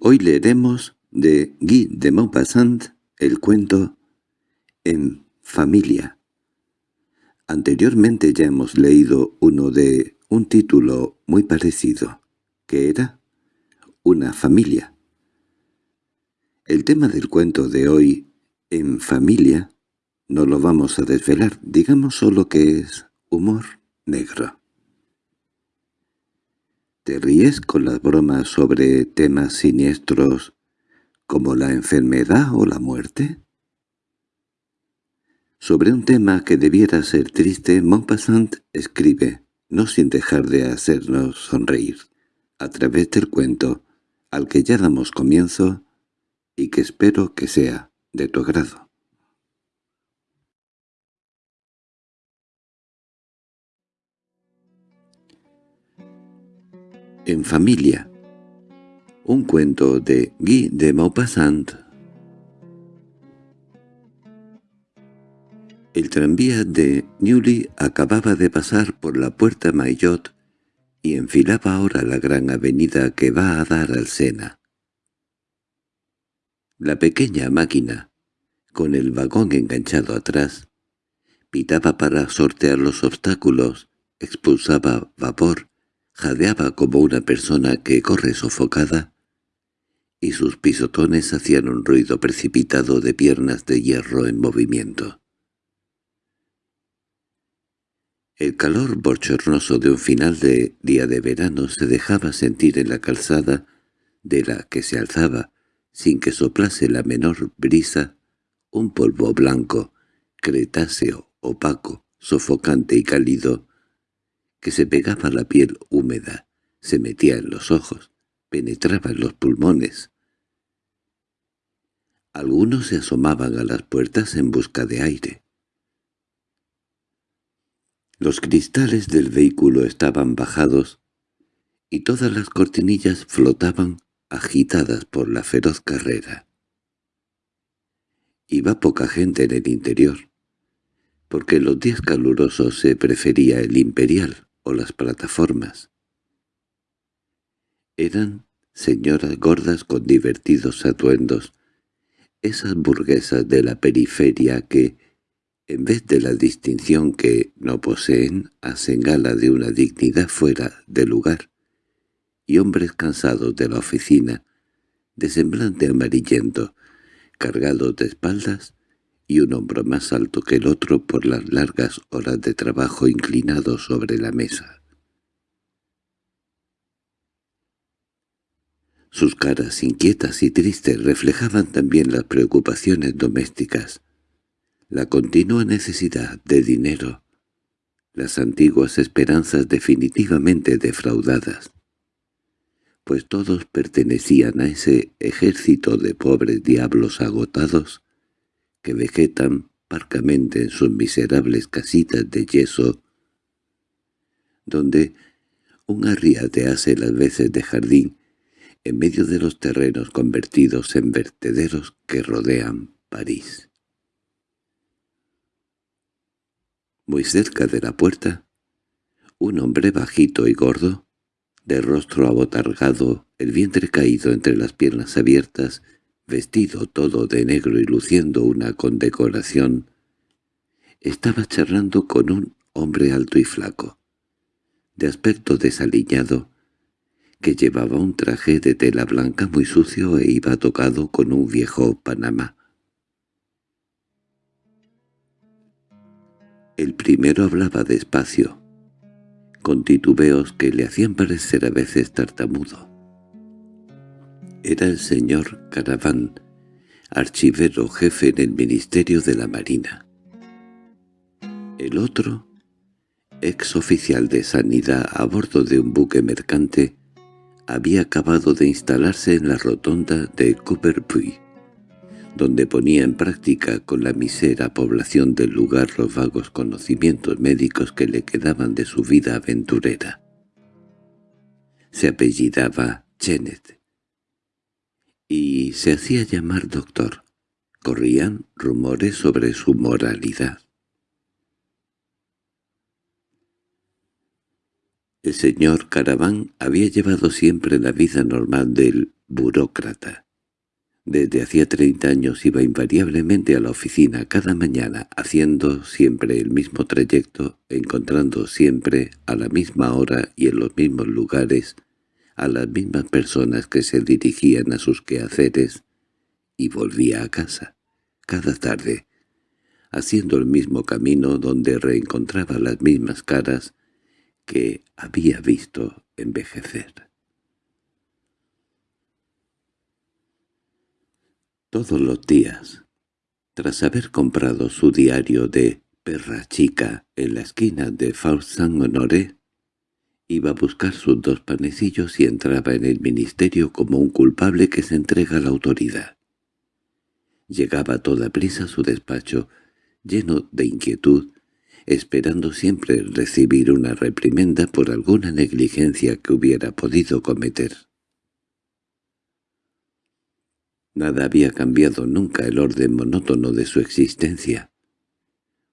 Hoy leeremos de Guy de Maupassant el cuento En familia. Anteriormente ya hemos leído uno de un título muy parecido, que era Una familia. El tema del cuento de hoy, En familia, no lo vamos a desvelar, digamos solo que es humor negro. ¿Te ríes con las bromas sobre temas siniestros como la enfermedad o la muerte? Sobre un tema que debiera ser triste, Maupassant escribe, no sin dejar de hacernos sonreír, a través del cuento al que ya damos comienzo y que espero que sea de tu agrado. En familia. Un cuento de Guy de Maupassant. El tranvía de Newly acababa de pasar por la puerta Maillot y enfilaba ahora la gran avenida que va a dar al Sena. La pequeña máquina, con el vagón enganchado atrás, pitaba para sortear los obstáculos, expulsaba vapor jadeaba como una persona que corre sofocada, y sus pisotones hacían un ruido precipitado de piernas de hierro en movimiento. El calor bochornoso de un final de día de verano se dejaba sentir en la calzada de la que se alzaba, sin que soplase la menor brisa, un polvo blanco, cretáceo, opaco, sofocante y cálido, que se pegaba a la piel húmeda, se metía en los ojos, penetraba en los pulmones. Algunos se asomaban a las puertas en busca de aire. Los cristales del vehículo estaban bajados y todas las cortinillas flotaban agitadas por la feroz carrera. Iba poca gente en el interior, porque en los días calurosos se prefería el imperial las plataformas. Eran señoras gordas con divertidos atuendos, esas burguesas de la periferia que, en vez de la distinción que no poseen, hacen gala de una dignidad fuera de lugar, y hombres cansados de la oficina, de semblante amarillento, cargados de espaldas, y un hombro más alto que el otro por las largas horas de trabajo inclinado sobre la mesa. Sus caras inquietas y tristes reflejaban también las preocupaciones domésticas, la continua necesidad de dinero, las antiguas esperanzas definitivamente defraudadas, pues todos pertenecían a ese ejército de pobres diablos agotados que vegetan parcamente en sus miserables casitas de yeso, donde un arriate hace las veces de jardín en medio de los terrenos convertidos en vertederos que rodean París. Muy cerca de la puerta, un hombre bajito y gordo, de rostro abotargado, el vientre caído entre las piernas abiertas, vestido todo de negro y luciendo una condecoración, estaba charlando con un hombre alto y flaco, de aspecto desaliñado, que llevaba un traje de tela blanca muy sucio e iba tocado con un viejo panamá. El primero hablaba despacio, con titubeos que le hacían parecer a veces tartamudo. Era el señor Caraván, archivero jefe en el Ministerio de la Marina. El otro, ex oficial de sanidad a bordo de un buque mercante, había acabado de instalarse en la rotonda de Copperpuy, donde ponía en práctica con la misera población del lugar los vagos conocimientos médicos que le quedaban de su vida aventurera. Se apellidaba Chenet y se hacía llamar doctor. Corrían rumores sobre su moralidad. El señor Caraván había llevado siempre la vida normal del burócrata. Desde hacía treinta años iba invariablemente a la oficina cada mañana, haciendo siempre el mismo trayecto, encontrando siempre a la misma hora y en los mismos lugares a las mismas personas que se dirigían a sus quehaceres, y volvía a casa, cada tarde, haciendo el mismo camino donde reencontraba las mismas caras que había visto envejecer. Todos los días, tras haber comprado su diario de perra chica en la esquina de Faust Saint-Honoré, iba a buscar sus dos panecillos y entraba en el ministerio como un culpable que se entrega a la autoridad. Llegaba a toda prisa a su despacho, lleno de inquietud, esperando siempre recibir una reprimenda por alguna negligencia que hubiera podido cometer. Nada había cambiado nunca el orden monótono de su existencia,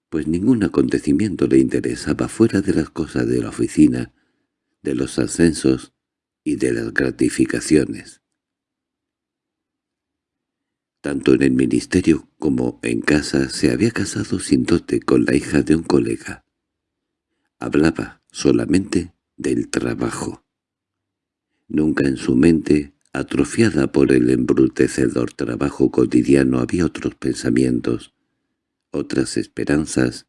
pues ningún acontecimiento le interesaba fuera de las cosas de la oficina, de los ascensos y de las gratificaciones. Tanto en el ministerio como en casa se había casado sin dote con la hija de un colega. Hablaba solamente del trabajo. Nunca en su mente Atrofiada por el embrutecedor trabajo cotidiano había otros pensamientos, otras esperanzas,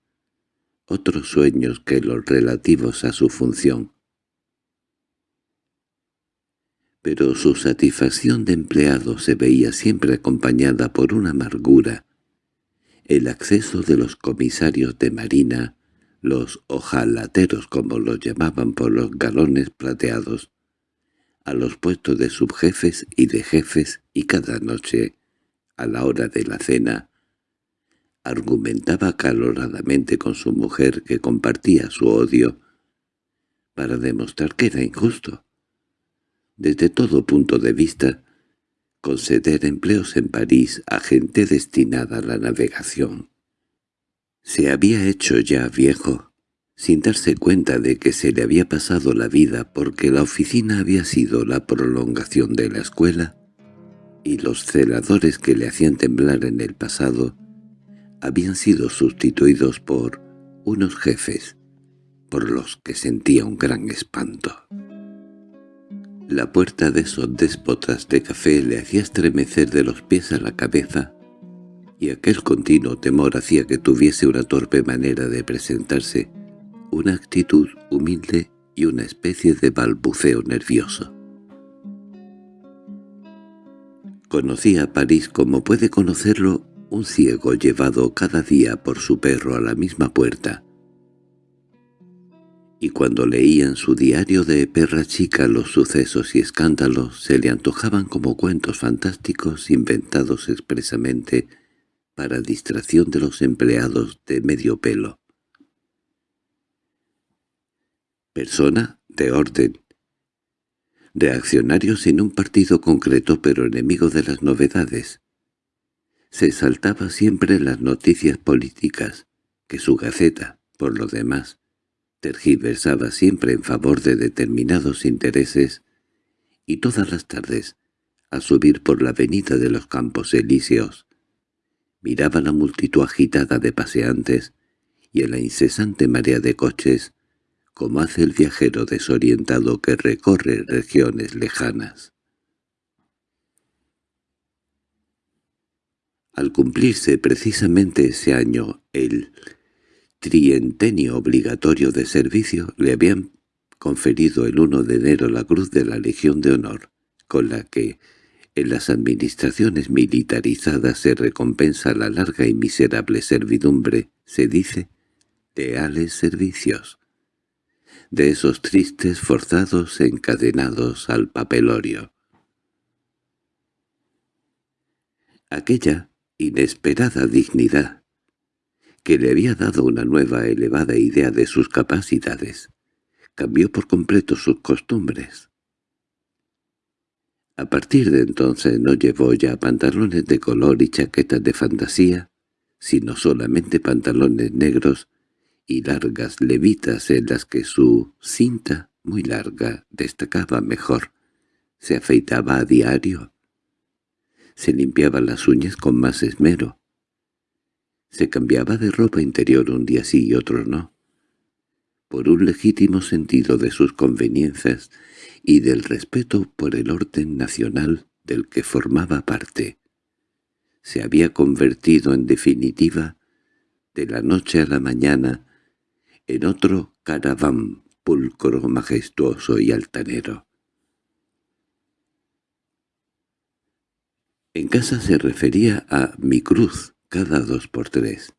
otros sueños que los relativos a su función. Pero su satisfacción de empleado se veía siempre acompañada por una amargura. El acceso de los comisarios de marina, los ojalateros como los llamaban por los galones plateados, a los puestos de subjefes y de jefes y cada noche, a la hora de la cena, argumentaba caloradamente con su mujer que compartía su odio para demostrar que era injusto, desde todo punto de vista, conceder empleos en París a gente destinada a la navegación. Se había hecho ya viejo, sin darse cuenta de que se le había pasado la vida porque la oficina había sido la prolongación de la escuela, y los celadores que le hacían temblar en el pasado habían sido sustituidos por unos jefes, por los que sentía un gran espanto. La puerta de esos déspotas de café le hacía estremecer de los pies a la cabeza, y aquel continuo temor hacía que tuviese una torpe manera de presentarse, una actitud humilde y una especie de balbuceo nervioso. Conocía París como puede conocerlo un ciego llevado cada día por su perro a la misma puerta. Y cuando leía en su diario de perra chica los sucesos y escándalos se le antojaban como cuentos fantásticos inventados expresamente para distracción de los empleados de medio pelo persona de orden, reaccionario sin un partido concreto pero enemigo de las novedades. Se saltaba siempre las noticias políticas, que su gaceta, por lo demás, tergiversaba siempre en favor de determinados intereses, y todas las tardes, a subir por la avenida de los Campos Elíseos, miraba la multitud agitada de paseantes y en la incesante marea de coches como hace el viajero desorientado que recorre regiones lejanas. Al cumplirse precisamente ese año el trientenio obligatorio de servicio, le habían conferido el 1 de enero la Cruz de la Legión de Honor, con la que en las administraciones militarizadas se recompensa la larga y miserable servidumbre, se dice, leales servicios de esos tristes forzados encadenados al papelorio. Aquella inesperada dignidad, que le había dado una nueva elevada idea de sus capacidades, cambió por completo sus costumbres. A partir de entonces no llevó ya pantalones de color y chaquetas de fantasía, sino solamente pantalones negros y largas levitas en las que su cinta, muy larga, destacaba mejor, Se afeitaba a diario. Se limpiaba las uñas con más esmero. Se cambiaba de ropa interior un día sí y otro no. Por un legítimo sentido de sus conveniencias y del respeto por el orden nacional del que formaba parte. Se había convertido en definitiva, de la noche a la mañana, en otro caraván pulcro, majestuoso y altanero. En casa se refería a mi cruz cada dos por tres.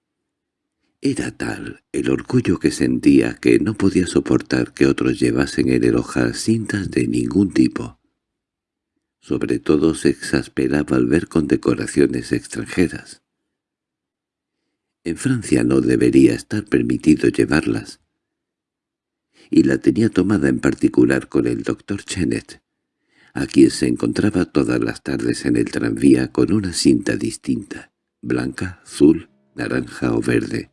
Era tal el orgullo que sentía que no podía soportar que otros llevasen en el ojal cintas de ningún tipo. Sobre todo se exasperaba al ver condecoraciones extranjeras. En Francia no debería estar permitido llevarlas. Y la tenía tomada en particular con el doctor Chenet, a quien se encontraba todas las tardes en el tranvía con una cinta distinta, blanca, azul, naranja o verde.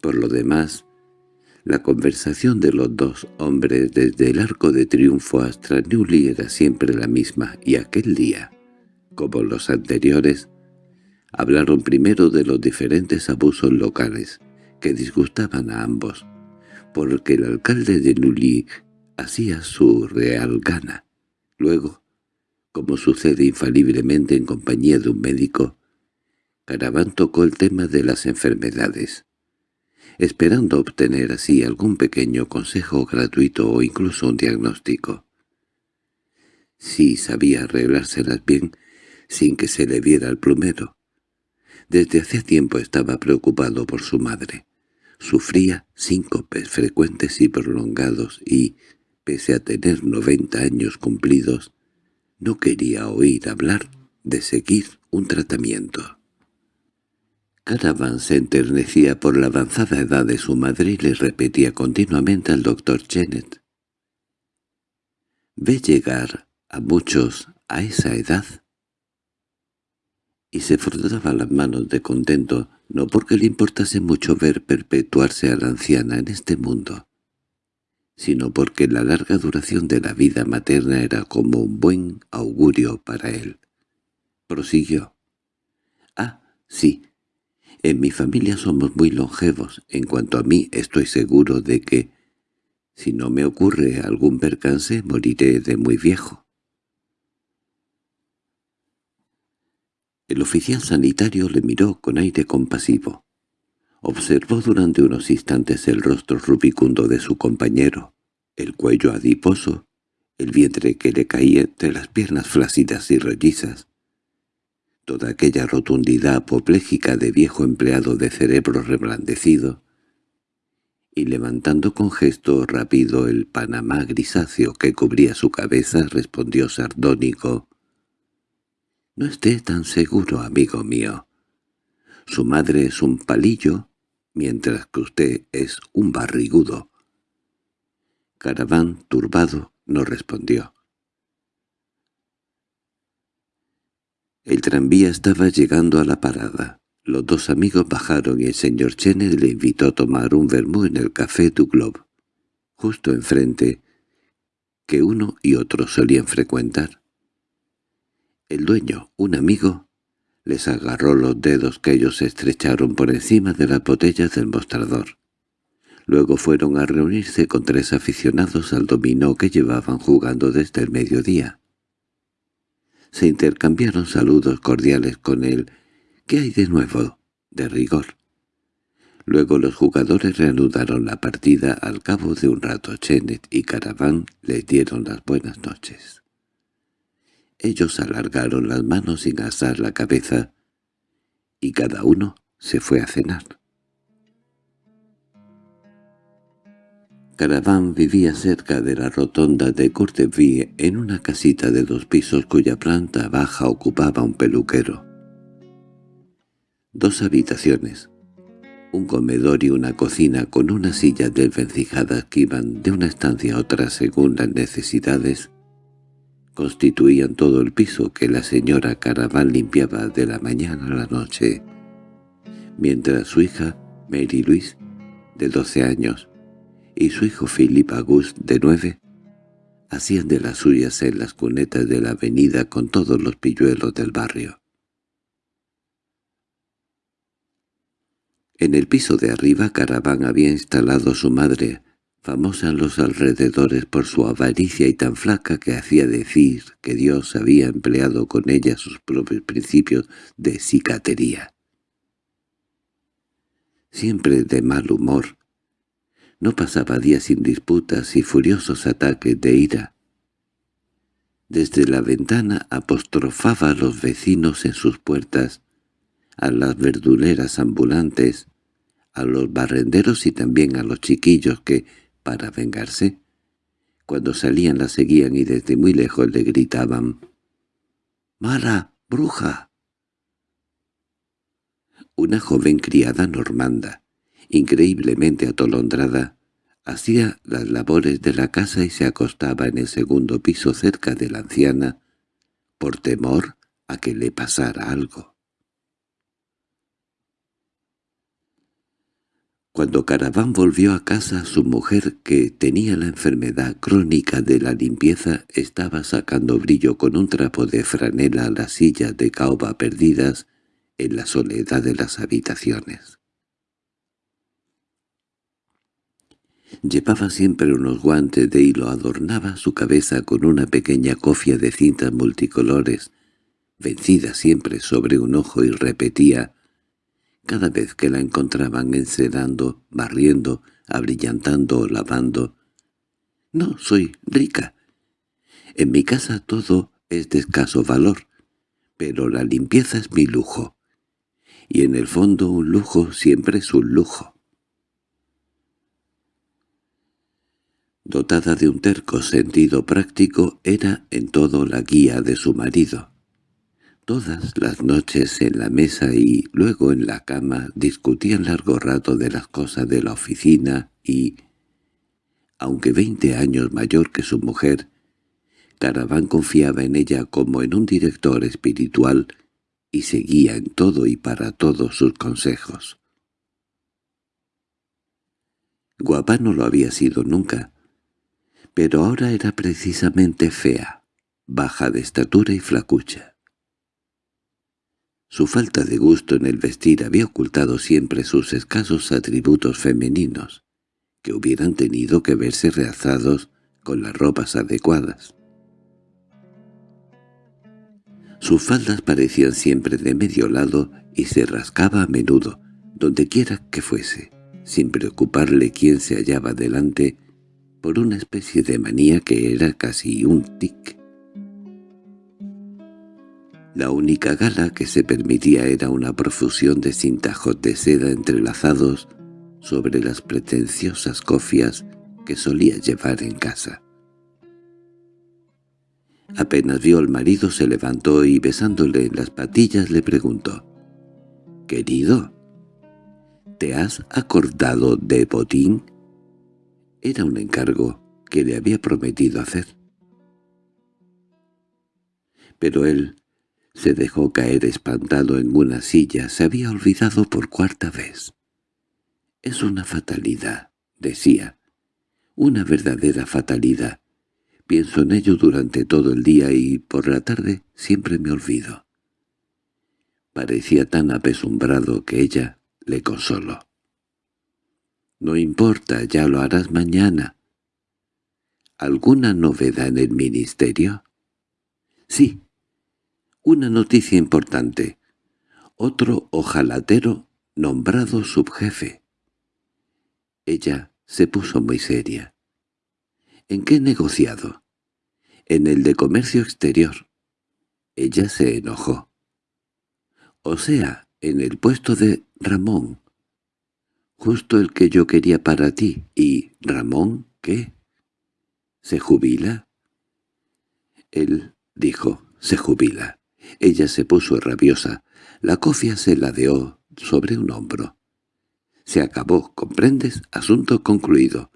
Por lo demás, la conversación de los dos hombres desde el Arco de Triunfo hasta Newly era siempre la misma, y aquel día, como los anteriores, Hablaron primero de los diferentes abusos locales, que disgustaban a ambos, porque el alcalde de Nully hacía su real gana. Luego, como sucede infaliblemente en compañía de un médico, Caraván tocó el tema de las enfermedades, esperando obtener así algún pequeño consejo gratuito o incluso un diagnóstico. Si sabía arreglárselas bien sin que se le viera al plumero, desde hace tiempo estaba preocupado por su madre. Sufría síncopes frecuentes y prolongados y, pese a tener noventa años cumplidos, no quería oír hablar de seguir un tratamiento. Caravan se enternecía por la avanzada edad de su madre y le repetía continuamente al doctor Chenet. «Ve llegar a muchos a esa edad y se frotaba las manos de contento, no porque le importase mucho ver perpetuarse a la anciana en este mundo, sino porque la larga duración de la vida materna era como un buen augurio para él. Prosiguió. «Ah, sí, en mi familia somos muy longevos. En cuanto a mí, estoy seguro de que, si no me ocurre algún percance, moriré de muy viejo». El oficial sanitario le miró con aire compasivo. Observó durante unos instantes el rostro rubicundo de su compañero, el cuello adiposo, el vientre que le caía entre las piernas flácidas y rollizas, toda aquella rotundidad apopléjica de viejo empleado de cerebro reblandecido, y levantando con gesto rápido el panamá grisáceo que cubría su cabeza, respondió sardónico, no esté tan seguro, amigo mío. Su madre es un palillo, mientras que usted es un barrigudo. Caraván, turbado, no respondió. El tranvía estaba llegando a la parada. Los dos amigos bajaron y el señor Chenet le invitó a tomar un vermú en el Café du Globe, justo enfrente, que uno y otro solían frecuentar. El dueño, un amigo, les agarró los dedos que ellos estrecharon por encima de las botellas del mostrador. Luego fueron a reunirse con tres aficionados al dominó que llevaban jugando desde el mediodía. Se intercambiaron saludos cordiales con él. «¿Qué hay de nuevo?» de rigor. Luego los jugadores reanudaron la partida al cabo de un rato. Chenet y Caraván les dieron las buenas noches. Ellos alargaron las manos sin asar la cabeza, y cada uno se fue a cenar. Caraván vivía cerca de la rotonda de Courteville en una casita de dos pisos cuya planta baja ocupaba un peluquero. Dos habitaciones, un comedor y una cocina con unas sillas desvencijadas que iban de una estancia a otra según las necesidades, constituían todo el piso que la señora Caraván limpiaba de la mañana a la noche, mientras su hija Mary Louise, de doce años, y su hijo Philip Auguste, de nueve, hacían de las suyas en las cunetas de la avenida con todos los pilluelos del barrio. En el piso de arriba Caraván había instalado a su madre, famosa en los alrededores por su avaricia y tan flaca que hacía decir que Dios había empleado con ella sus propios principios de cicatería. Siempre de mal humor, no pasaba días sin disputas y furiosos ataques de ira. Desde la ventana apostrofaba a los vecinos en sus puertas, a las verduleras ambulantes, a los barrenderos y también a los chiquillos que, para vengarse, cuando salían la seguían y desde muy lejos le gritaban «¡Mala, bruja!». Una joven criada normanda, increíblemente atolondrada, hacía las labores de la casa y se acostaba en el segundo piso cerca de la anciana, por temor a que le pasara algo. Cuando Caraván volvió a casa, su mujer, que tenía la enfermedad crónica de la limpieza, estaba sacando brillo con un trapo de franela a las sillas de caoba perdidas en la soledad de las habitaciones. Llevaba siempre unos guantes de hilo, adornaba su cabeza con una pequeña cofia de cintas multicolores, vencida siempre sobre un ojo y repetía cada vez que la encontraban encerando, barriendo, abrillantando o lavando. «No soy rica. En mi casa todo es de escaso valor, pero la limpieza es mi lujo. Y en el fondo un lujo siempre es un lujo». Dotada de un terco sentido práctico, era en todo la guía de su marido. Todas las noches en la mesa y luego en la cama discutían largo rato de las cosas de la oficina y, aunque veinte años mayor que su mujer, Caraván confiaba en ella como en un director espiritual y seguía en todo y para todos sus consejos. Guapa no lo había sido nunca, pero ahora era precisamente fea, baja de estatura y flacucha. Su falta de gusto en el vestir había ocultado siempre sus escasos atributos femeninos, que hubieran tenido que verse realzados con las ropas adecuadas. Sus faldas parecían siempre de medio lado y se rascaba a menudo, dondequiera que fuese, sin preocuparle quién se hallaba delante, por una especie de manía que era casi un tic. La única gala que se permitía era una profusión de cintajos de seda entrelazados sobre las pretenciosas cofias que solía llevar en casa. Apenas vio al marido se levantó y besándole en las patillas le preguntó «Querido, ¿te has acordado de Botín?» Era un encargo que le había prometido hacer. Pero él se dejó caer espantado en una silla, se había olvidado por cuarta vez. «Es una fatalidad», decía, «una verdadera fatalidad. Pienso en ello durante todo el día y por la tarde siempre me olvido». Parecía tan apesumbrado que ella le consoló. «No importa, ya lo harás mañana». «¿Alguna novedad en el ministerio?» «Sí, una noticia importante. Otro ojalatero nombrado subjefe. Ella se puso muy seria. ¿En qué negociado? En el de comercio exterior. Ella se enojó. O sea, en el puesto de Ramón. Justo el que yo quería para ti. ¿Y Ramón qué? ¿Se jubila? Él dijo, se jubila. Ella se puso rabiosa. La cofia se ladeó sobre un hombro. Se acabó, ¿comprendes? Asunto concluido.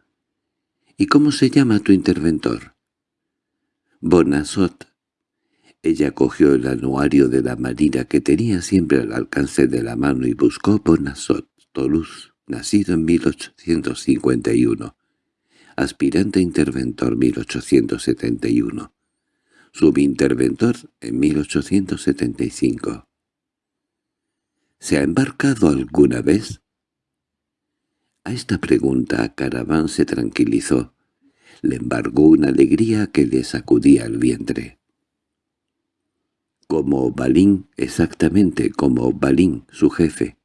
¿Y cómo se llama tu interventor? Bonasot. Ella cogió el anuario de la marina que tenía siempre al alcance de la mano y buscó Bonasot, Toulouse, nacido en 1851. aspirante interventor 1871, subinterventor en 1875. ¿Se ha embarcado alguna vez? A esta pregunta Caraván se tranquilizó. Le embargó una alegría que le sacudía el vientre. Como Balín, exactamente como Balín, su jefe.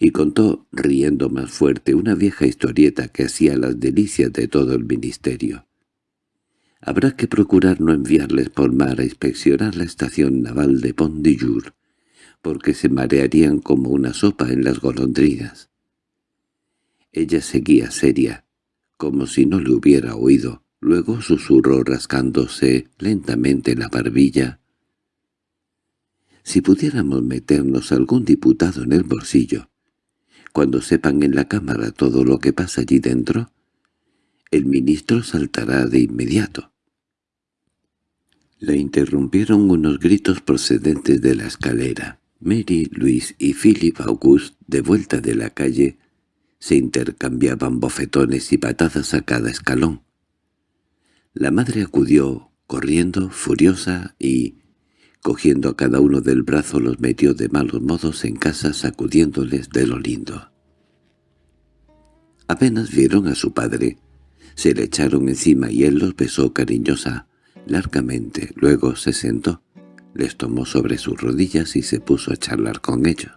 Y contó, riendo más fuerte, una vieja historieta que hacía las delicias de todo el ministerio. Habrá que procurar no enviarles por mar a inspeccionar la estación naval de Pont de Jour, porque se marearían como una sopa en las golondrinas. Ella seguía seria, como si no le hubiera oído. Luego susurró rascándose lentamente la barbilla. Si pudiéramos meternos algún diputado en el bolsillo, cuando sepan en la Cámara todo lo que pasa allí dentro, el ministro saltará de inmediato. Le interrumpieron unos gritos procedentes de la escalera. Mary, Luis y Philip August, de vuelta de la calle, se intercambiaban bofetones y patadas a cada escalón. La madre acudió, corriendo, furiosa, y, cogiendo a cada uno del brazo, los metió de malos modos en casa sacudiéndoles de lo lindo. Apenas vieron a su padre, se le echaron encima y él los besó cariñosa, largamente, luego se sentó les tomó sobre sus rodillas y se puso a charlar con ellos.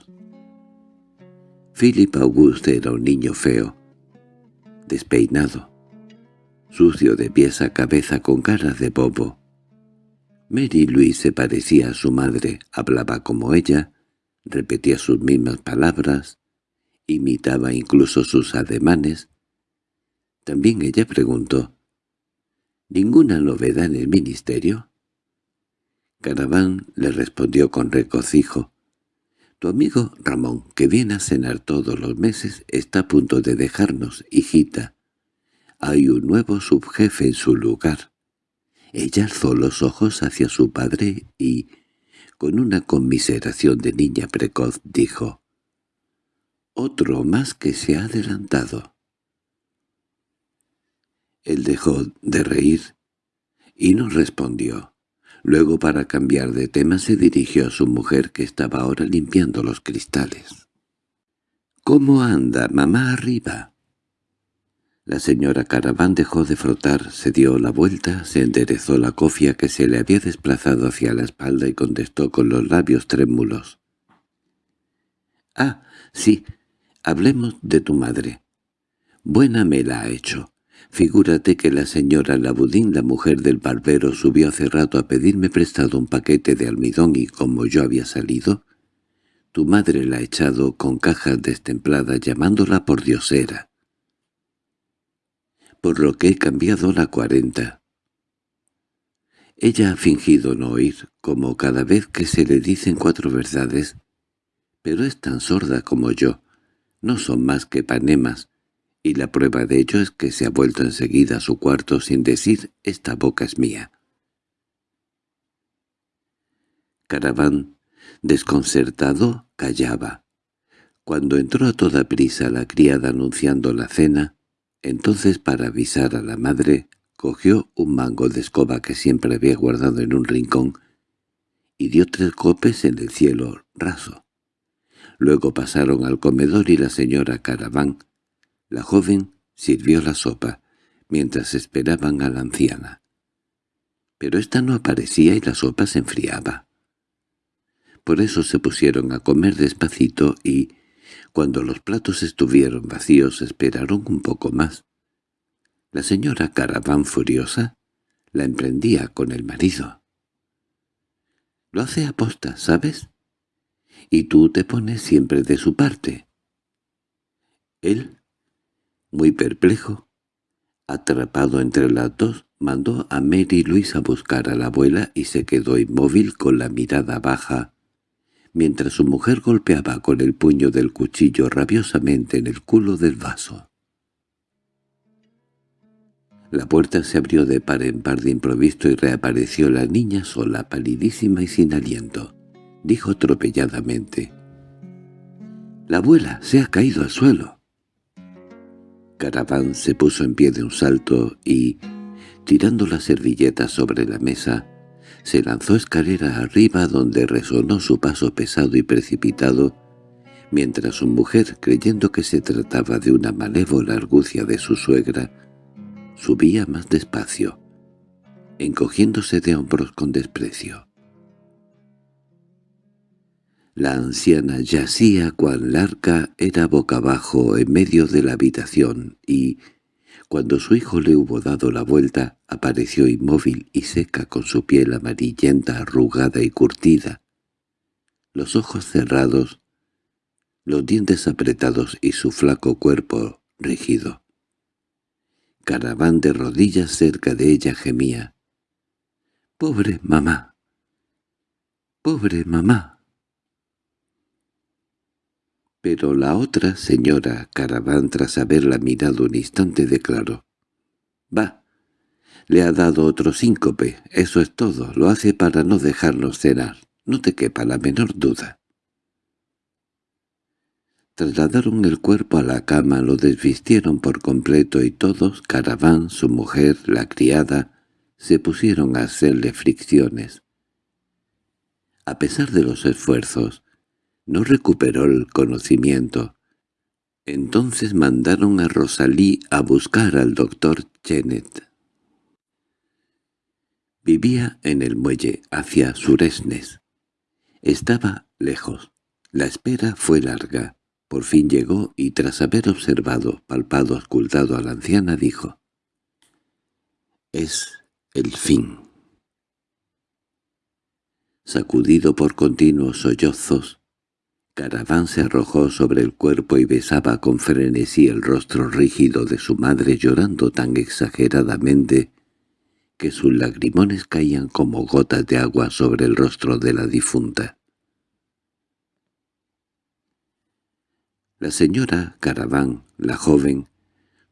Philip Auguste era un niño feo, despeinado, sucio de pies a cabeza con cara de bobo. Mary Louise se parecía a su madre, hablaba como ella, repetía sus mismas palabras, imitaba incluso sus ademanes. También ella preguntó, «¿Ninguna novedad en el ministerio?» Caraván le respondió con recocijo. «Tu amigo Ramón, que viene a cenar todos los meses, está a punto de dejarnos, hijita. Hay un nuevo subjefe en su lugar». Ella alzó los ojos hacia su padre y, con una conmiseración de niña precoz, dijo, «Otro más que se ha adelantado». Él dejó de reír y no respondió. Luego para cambiar de tema se dirigió a su mujer que estaba ahora limpiando los cristales. —¿Cómo anda, mamá arriba? La señora Caraván dejó de frotar, se dio la vuelta, se enderezó la cofia que se le había desplazado hacia la espalda y contestó con los labios trémulos. —Ah, sí, hablemos de tu madre. Buena me la ha hecho. Figúrate que la señora Labudín, la mujer del barbero, subió hace rato a pedirme prestado un paquete de almidón y como yo había salido, tu madre la ha echado con cajas destempladas llamándola por diosera. Por lo que he cambiado la cuarenta. Ella ha fingido no oír, como cada vez que se le dicen cuatro verdades, pero es tan sorda como yo. No son más que panemas, y la prueba de ello es que se ha vuelto enseguida a su cuarto sin decir «esta boca es mía». Caraván, desconcertado, callaba. Cuando entró a toda prisa la criada anunciando la cena, entonces para avisar a la madre, cogió un mango de escoba que siempre había guardado en un rincón y dio tres copes en el cielo raso. Luego pasaron al comedor y la señora Caraván, la joven sirvió la sopa, mientras esperaban a la anciana. Pero ésta no aparecía y la sopa se enfriaba. Por eso se pusieron a comer despacito y, cuando los platos estuvieron vacíos, esperaron un poco más. La señora Caraván furiosa la emprendía con el marido. Lo hace aposta, ¿sabes? Y tú te pones siempre de su parte. Él muy perplejo, atrapado entre las dos, mandó a Mary Louise a buscar a la abuela y se quedó inmóvil con la mirada baja, mientras su mujer golpeaba con el puño del cuchillo rabiosamente en el culo del vaso. La puerta se abrió de par en par de improviso y reapareció la niña sola, palidísima y sin aliento. Dijo atropelladamente. «La abuela se ha caído al suelo». Caraván se puso en pie de un salto y, tirando la servilleta sobre la mesa, se lanzó escalera arriba donde resonó su paso pesado y precipitado, mientras su mujer, creyendo que se trataba de una malévola argucia de su suegra, subía más despacio, encogiéndose de hombros con desprecio. La anciana yacía cual larga era boca abajo en medio de la habitación y, cuando su hijo le hubo dado la vuelta, apareció inmóvil y seca con su piel amarillenta, arrugada y curtida, los ojos cerrados, los dientes apretados y su flaco cuerpo rígido. Caraván de rodillas cerca de ella gemía. «¡Pobre mamá! ¡Pobre mamá!» Pero la otra señora Caraván, tras haberla mirado un instante, declaró. «Va, le ha dado otro síncope, eso es todo, lo hace para no dejarnos cenar, no te quepa la menor duda». Trasladaron el cuerpo a la cama, lo desvistieron por completo y todos, Caraván, su mujer, la criada, se pusieron a hacerle fricciones. A pesar de los esfuerzos, no recuperó el conocimiento. Entonces mandaron a Rosalí a buscar al doctor Chenet. Vivía en el muelle, hacia Suresnes. Estaba lejos. La espera fue larga. Por fin llegó y tras haber observado, palpado, ocultado a la anciana, dijo «Es el fin». Sacudido por continuos sollozos, Caraván se arrojó sobre el cuerpo y besaba con frenesí el rostro rígido de su madre llorando tan exageradamente que sus lagrimones caían como gotas de agua sobre el rostro de la difunta. La señora Caraván, la joven,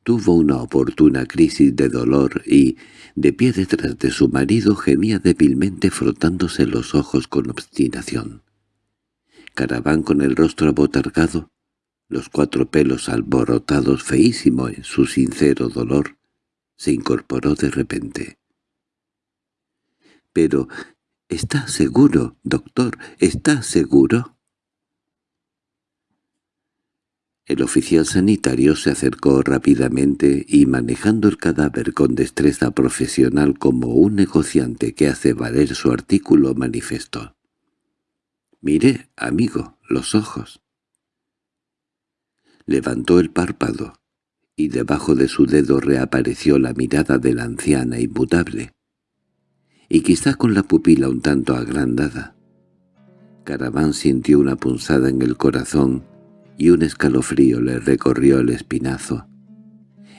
tuvo una oportuna crisis de dolor y, de pie detrás de su marido, gemía débilmente frotándose los ojos con obstinación. Caraván con el rostro abotargado, los cuatro pelos alborotados feísimo en su sincero dolor, se incorporó de repente. —Pero, ¿está seguro, doctor? ¿Está seguro? El oficial sanitario se acercó rápidamente y manejando el cadáver con destreza profesional como un negociante que hace valer su artículo manifestó. Miré, amigo, los ojos. Levantó el párpado, y debajo de su dedo reapareció la mirada de la anciana inmutable, y quizá con la pupila un tanto agrandada. Caraván sintió una punzada en el corazón y un escalofrío le recorrió el espinazo.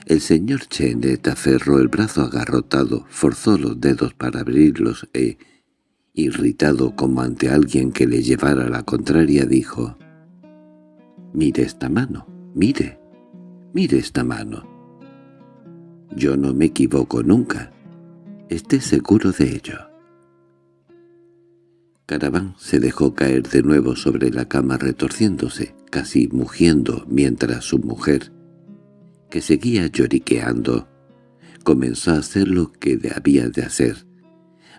El señor Chenet aferró el brazo agarrotado, forzó los dedos para abrirlos e, irritado como ante alguien que le llevara la contraria, dijo, «Mire esta mano, mire, mire esta mano. Yo no me equivoco nunca, esté seguro de ello». Caraván se dejó caer de nuevo sobre la cama retorciéndose, casi mugiendo, mientras su mujer, que seguía lloriqueando, comenzó a hacer lo que había de hacer,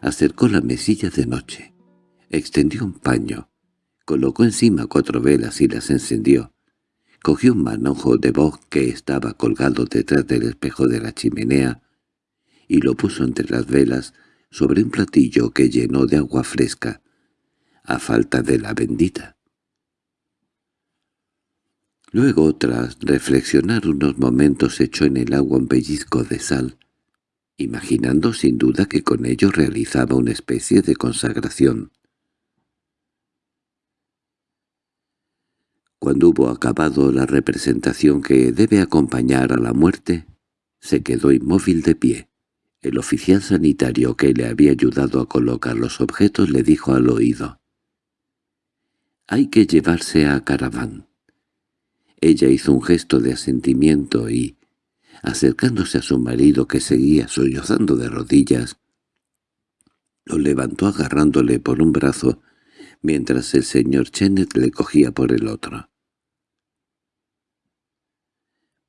acercó la mesilla de noche, extendió un paño, colocó encima cuatro velas y las encendió, cogió un manojo de voz que estaba colgado detrás del espejo de la chimenea y lo puso entre las velas sobre un platillo que llenó de agua fresca, a falta de la bendita. Luego, tras reflexionar unos momentos, echó en el agua un pellizco de sal, imaginando sin duda que con ello realizaba una especie de consagración. Cuando hubo acabado la representación que debe acompañar a la muerte, se quedó inmóvil de pie. El oficial sanitario que le había ayudado a colocar los objetos le dijo al oído. «Hay que llevarse a Caraván». Ella hizo un gesto de asentimiento y, acercándose a su marido que seguía sollozando de rodillas, lo levantó agarrándole por un brazo, mientras el señor Chenet le cogía por el otro.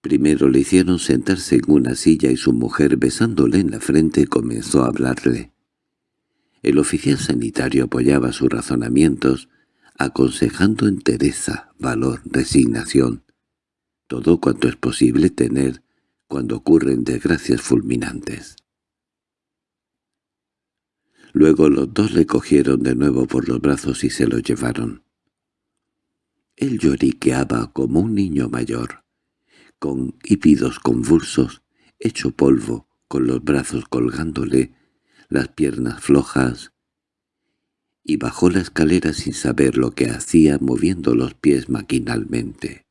Primero le hicieron sentarse en una silla y su mujer, besándole en la frente, comenzó a hablarle. El oficial sanitario apoyaba sus razonamientos, aconsejando entereza, valor, resignación, todo cuanto es posible tener cuando ocurren desgracias fulminantes. Luego los dos le cogieron de nuevo por los brazos y se lo llevaron. Él lloriqueaba como un niño mayor, con hípidos convulsos, hecho polvo, con los brazos colgándole, las piernas flojas, y bajó la escalera sin saber lo que hacía moviendo los pies maquinalmente.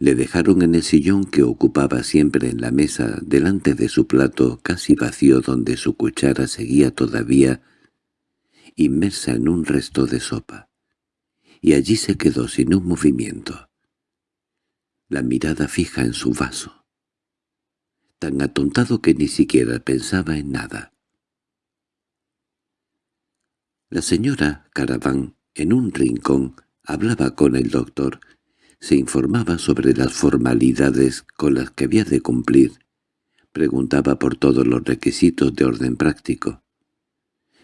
Le dejaron en el sillón que ocupaba siempre en la mesa delante de su plato casi vacío donde su cuchara seguía todavía inmersa en un resto de sopa, y allí se quedó sin un movimiento, la mirada fija en su vaso, tan atontado que ni siquiera pensaba en nada. La señora Caraván, en un rincón, hablaba con el doctor, se informaba sobre las formalidades con las que había de cumplir, preguntaba por todos los requisitos de orden práctico.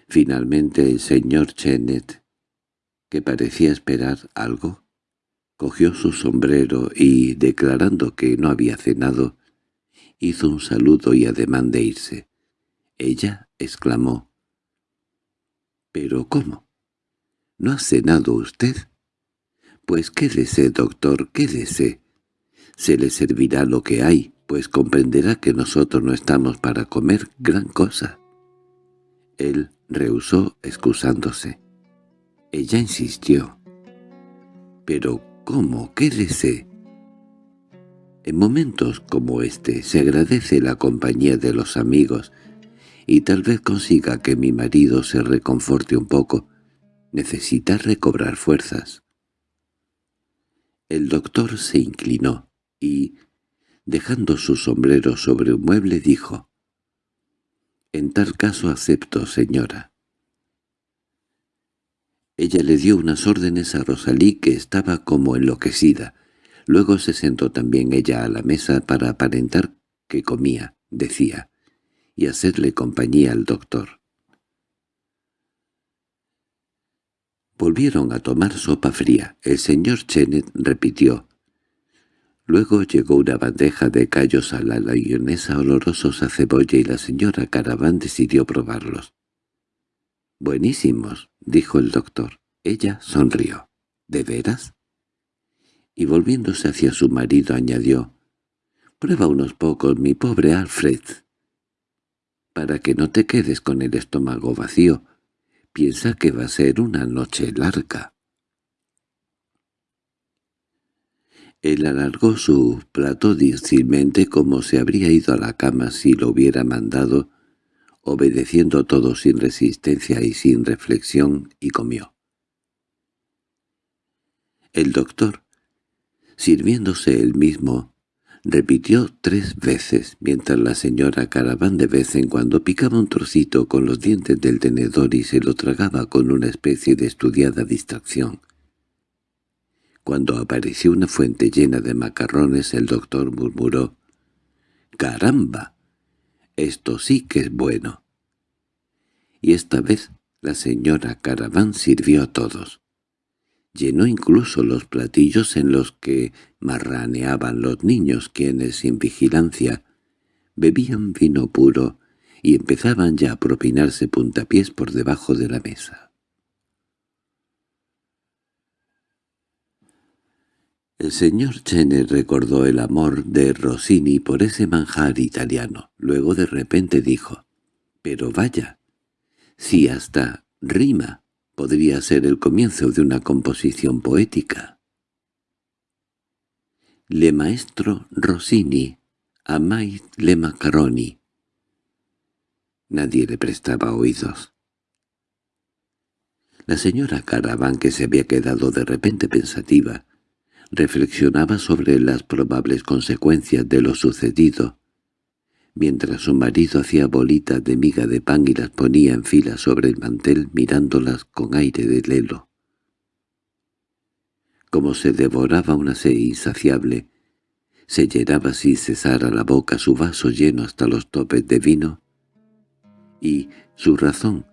Finalmente el señor Chenet, que parecía esperar algo, cogió su sombrero y, declarando que no había cenado, hizo un saludo y ademán de irse. Ella exclamó, —¿Pero cómo? ¿No ha cenado usted? Pues quédese, doctor, quédese. Se le servirá lo que hay, pues comprenderá que nosotros no estamos para comer gran cosa. Él rehusó excusándose. Ella insistió. —¿Pero cómo? Quédese. En momentos como este se agradece la compañía de los amigos y tal vez consiga que mi marido se reconforte un poco. Necesita recobrar fuerzas. El doctor se inclinó y, dejando su sombrero sobre un mueble, dijo, «En tal caso acepto, señora». Ella le dio unas órdenes a Rosalí que estaba como enloquecida. Luego se sentó también ella a la mesa para aparentar que comía, decía, y hacerle compañía al doctor. Volvieron a tomar sopa fría. El señor Chenet repitió. Luego llegó una bandeja de callos a la layonesa olorosos a cebolla y la señora Caraván decidió probarlos. «Buenísimos», dijo el doctor. Ella sonrió. «¿De veras?» Y volviéndose hacia su marido añadió. «Prueba unos pocos, mi pobre Alfred, para que no te quedes con el estómago vacío» piensa que va a ser una noche larga. Él alargó su plato difícilmente como se habría ido a la cama si lo hubiera mandado, obedeciendo todo sin resistencia y sin reflexión, y comió. El doctor, sirviéndose él mismo, repitió tres veces, mientras la señora Caraván de vez en cuando picaba un trocito con los dientes del tenedor y se lo tragaba con una especie de estudiada distracción. Cuando apareció una fuente llena de macarrones, el doctor murmuró, «¡Caramba! Esto sí que es bueno». Y esta vez la señora Caraván sirvió a todos llenó incluso los platillos en los que marraneaban los niños quienes, sin vigilancia, bebían vino puro y empezaban ya a propinarse puntapiés por debajo de la mesa. El señor Chene recordó el amor de Rossini por ese manjar italiano. Luego de repente dijo, «Pero vaya, si hasta rima» podría ser el comienzo de una composición poética. Le maestro Rossini, amait le macaroni. Nadie le prestaba oídos. La señora Caravan, que se había quedado de repente pensativa, reflexionaba sobre las probables consecuencias de lo sucedido, mientras su marido hacía bolitas de miga de pan y las ponía en fila sobre el mantel mirándolas con aire de lelo. Como se devoraba una sed insaciable, se llenaba sin cesar a la boca su vaso lleno hasta los topes de vino, y su razón,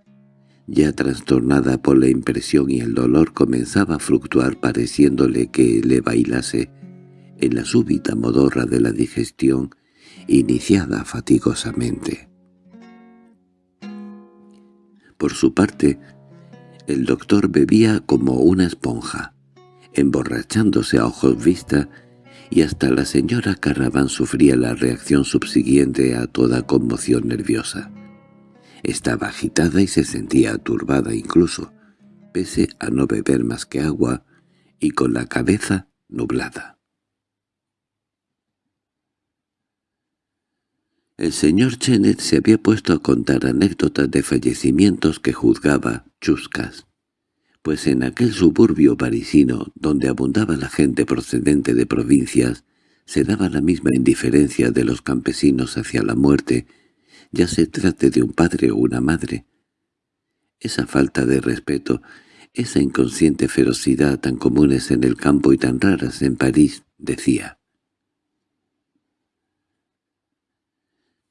ya trastornada por la impresión y el dolor, comenzaba a fluctuar pareciéndole que le bailase en la súbita modorra de la digestión iniciada fatigosamente. Por su parte, el doctor bebía como una esponja, emborrachándose a ojos vista, y hasta la señora Carraban sufría la reacción subsiguiente a toda conmoción nerviosa. Estaba agitada y se sentía turbada incluso, pese a no beber más que agua, y con la cabeza nublada. El señor Chenet se había puesto a contar anécdotas de fallecimientos que juzgaba chuscas, pues en aquel suburbio parisino, donde abundaba la gente procedente de provincias, se daba la misma indiferencia de los campesinos hacia la muerte, ya se trate de un padre o una madre. Esa falta de respeto, esa inconsciente ferocidad tan comunes en el campo y tan raras en París, decía.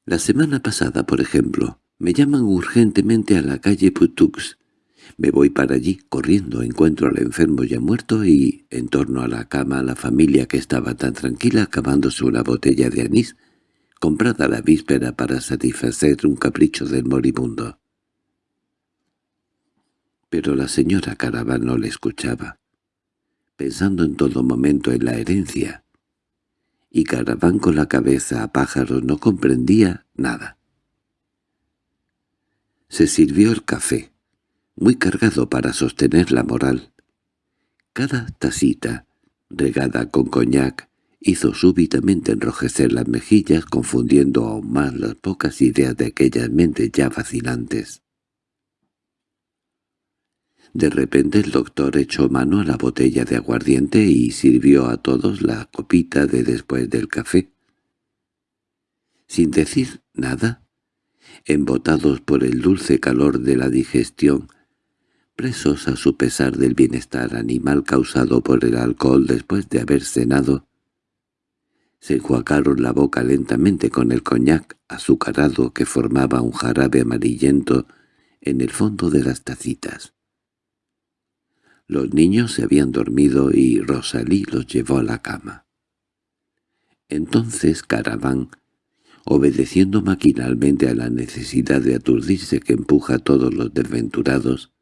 La semana pasada, por ejemplo, me llaman urgentemente a la calle Putux. Me voy para allí, corriendo, encuentro al enfermo ya muerto y, en torno a la cama, la familia que estaba tan tranquila acabándose una botella de anís, comprada la víspera para satisfacer un capricho del moribundo. Pero la señora Caraval no le escuchaba, pensando en todo momento en la herencia, y Caraván con la cabeza a pájaros no comprendía nada. Se sirvió el café, muy cargado para sostener la moral. Cada tacita, regada con coñac, hizo súbitamente enrojecer las mejillas confundiendo aún más las pocas ideas de aquellas mentes ya vacilantes. De repente el doctor echó mano a la botella de aguardiente y sirvió a todos la copita de después del café. Sin decir nada, embotados por el dulce calor de la digestión, presos a su pesar del bienestar animal causado por el alcohol después de haber cenado, se enjuacaron la boca lentamente con el coñac azucarado que formaba un jarabe amarillento en el fondo de las tacitas. Los niños se habían dormido y Rosalí los llevó a la cama. Entonces Caraván, obedeciendo maquinalmente a la necesidad de aturdirse que empuja a todos los desventurados,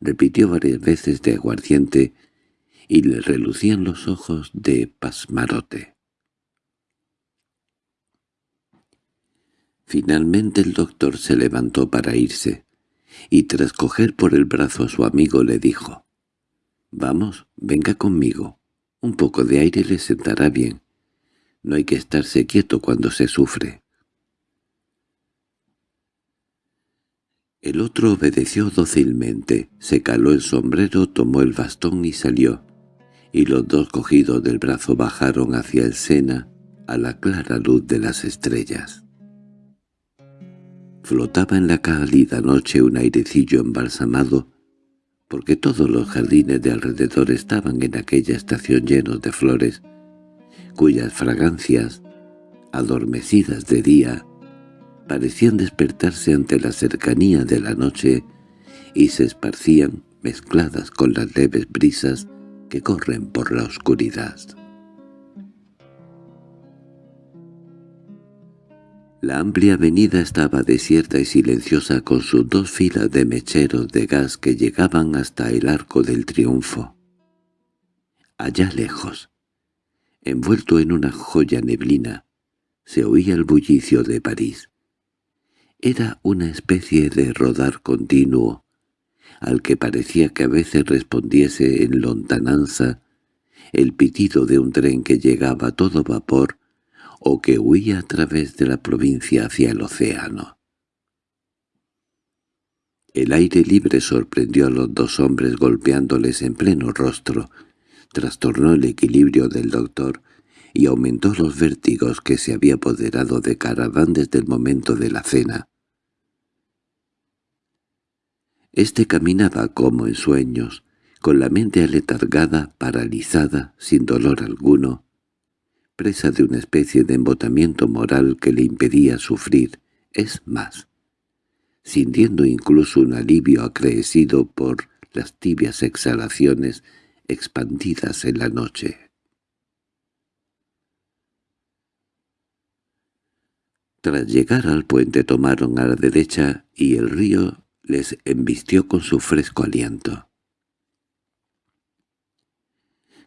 repitió varias veces de aguardiente y le relucían los ojos de pasmarote. Finalmente el doctor se levantó para irse y tras coger por el brazo a su amigo le dijo, «Vamos, venga conmigo. Un poco de aire le sentará bien. No hay que estarse quieto cuando se sufre». El otro obedeció dócilmente, se caló el sombrero, tomó el bastón y salió, y los dos cogidos del brazo bajaron hacia el Sena a la clara luz de las estrellas. Flotaba en la cálida noche un airecillo embalsamado, porque todos los jardines de alrededor estaban en aquella estación llenos de flores, cuyas fragancias, adormecidas de día, parecían despertarse ante la cercanía de la noche y se esparcían mezcladas con las leves brisas que corren por la oscuridad. La amplia avenida estaba desierta y silenciosa con sus dos filas de mecheros de gas que llegaban hasta el Arco del Triunfo. Allá lejos, envuelto en una joya neblina, se oía el bullicio de París. Era una especie de rodar continuo, al que parecía que a veces respondiese en lontananza el pitido de un tren que llegaba a todo vapor o que huía a través de la provincia hacia el océano. El aire libre sorprendió a los dos hombres golpeándoles en pleno rostro, trastornó el equilibrio del doctor y aumentó los vértigos que se había apoderado de Caraván desde el momento de la cena. Este caminaba como en sueños, con la mente aletargada, paralizada, sin dolor alguno, presa de una especie de embotamiento moral que le impedía sufrir, es más, sintiendo incluso un alivio acreecido por las tibias exhalaciones expandidas en la noche. Tras llegar al puente tomaron a la derecha y el río les embistió con su fresco aliento.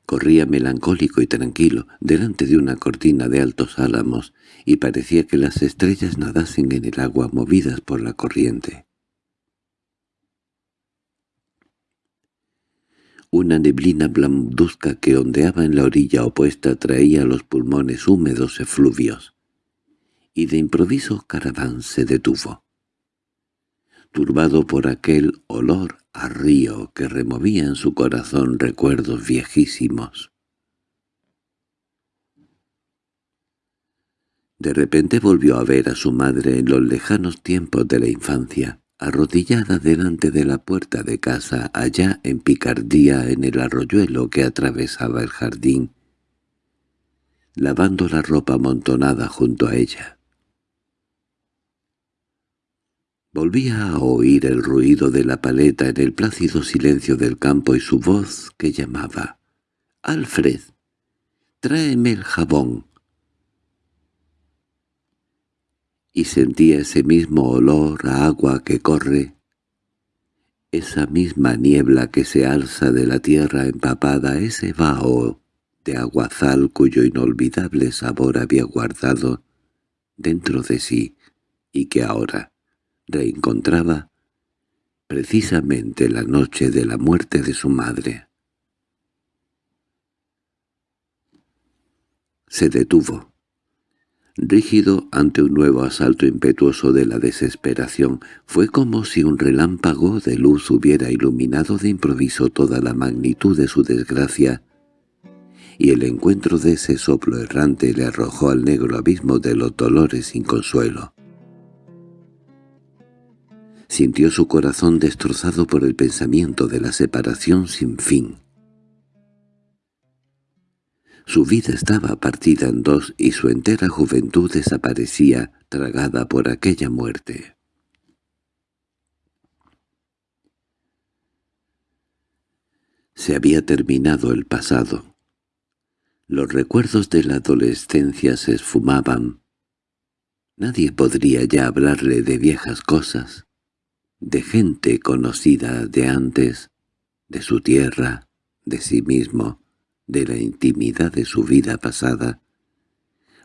Corría melancólico y tranquilo delante de una cortina de altos álamos y parecía que las estrellas nadasen en el agua movidas por la corriente. Una neblina blancuzca que ondeaba en la orilla opuesta traía los pulmones húmedos efluvios, y de improviso Caraván se detuvo turbado por aquel olor a río que removía en su corazón recuerdos viejísimos. De repente volvió a ver a su madre en los lejanos tiempos de la infancia, arrodillada delante de la puerta de casa allá en Picardía en el arroyuelo que atravesaba el jardín, lavando la ropa amontonada junto a ella. Volvía a oír el ruido de la paleta en el plácido silencio del campo y su voz que llamaba «Alfred, tráeme el jabón». Y sentía ese mismo olor a agua que corre, esa misma niebla que se alza de la tierra empapada, ese vaho de aguazal cuyo inolvidable sabor había guardado dentro de sí y que ahora reencontraba precisamente la noche de la muerte de su madre. Se detuvo, rígido ante un nuevo asalto impetuoso de la desesperación. Fue como si un relámpago de luz hubiera iluminado de improviso toda la magnitud de su desgracia, y el encuentro de ese soplo errante le arrojó al negro abismo de los dolores sin consuelo. Sintió su corazón destrozado por el pensamiento de la separación sin fin. Su vida estaba partida en dos y su entera juventud desaparecía, tragada por aquella muerte. Se había terminado el pasado. Los recuerdos de la adolescencia se esfumaban. Nadie podría ya hablarle de viejas cosas de gente conocida de antes, de su tierra, de sí mismo, de la intimidad de su vida pasada.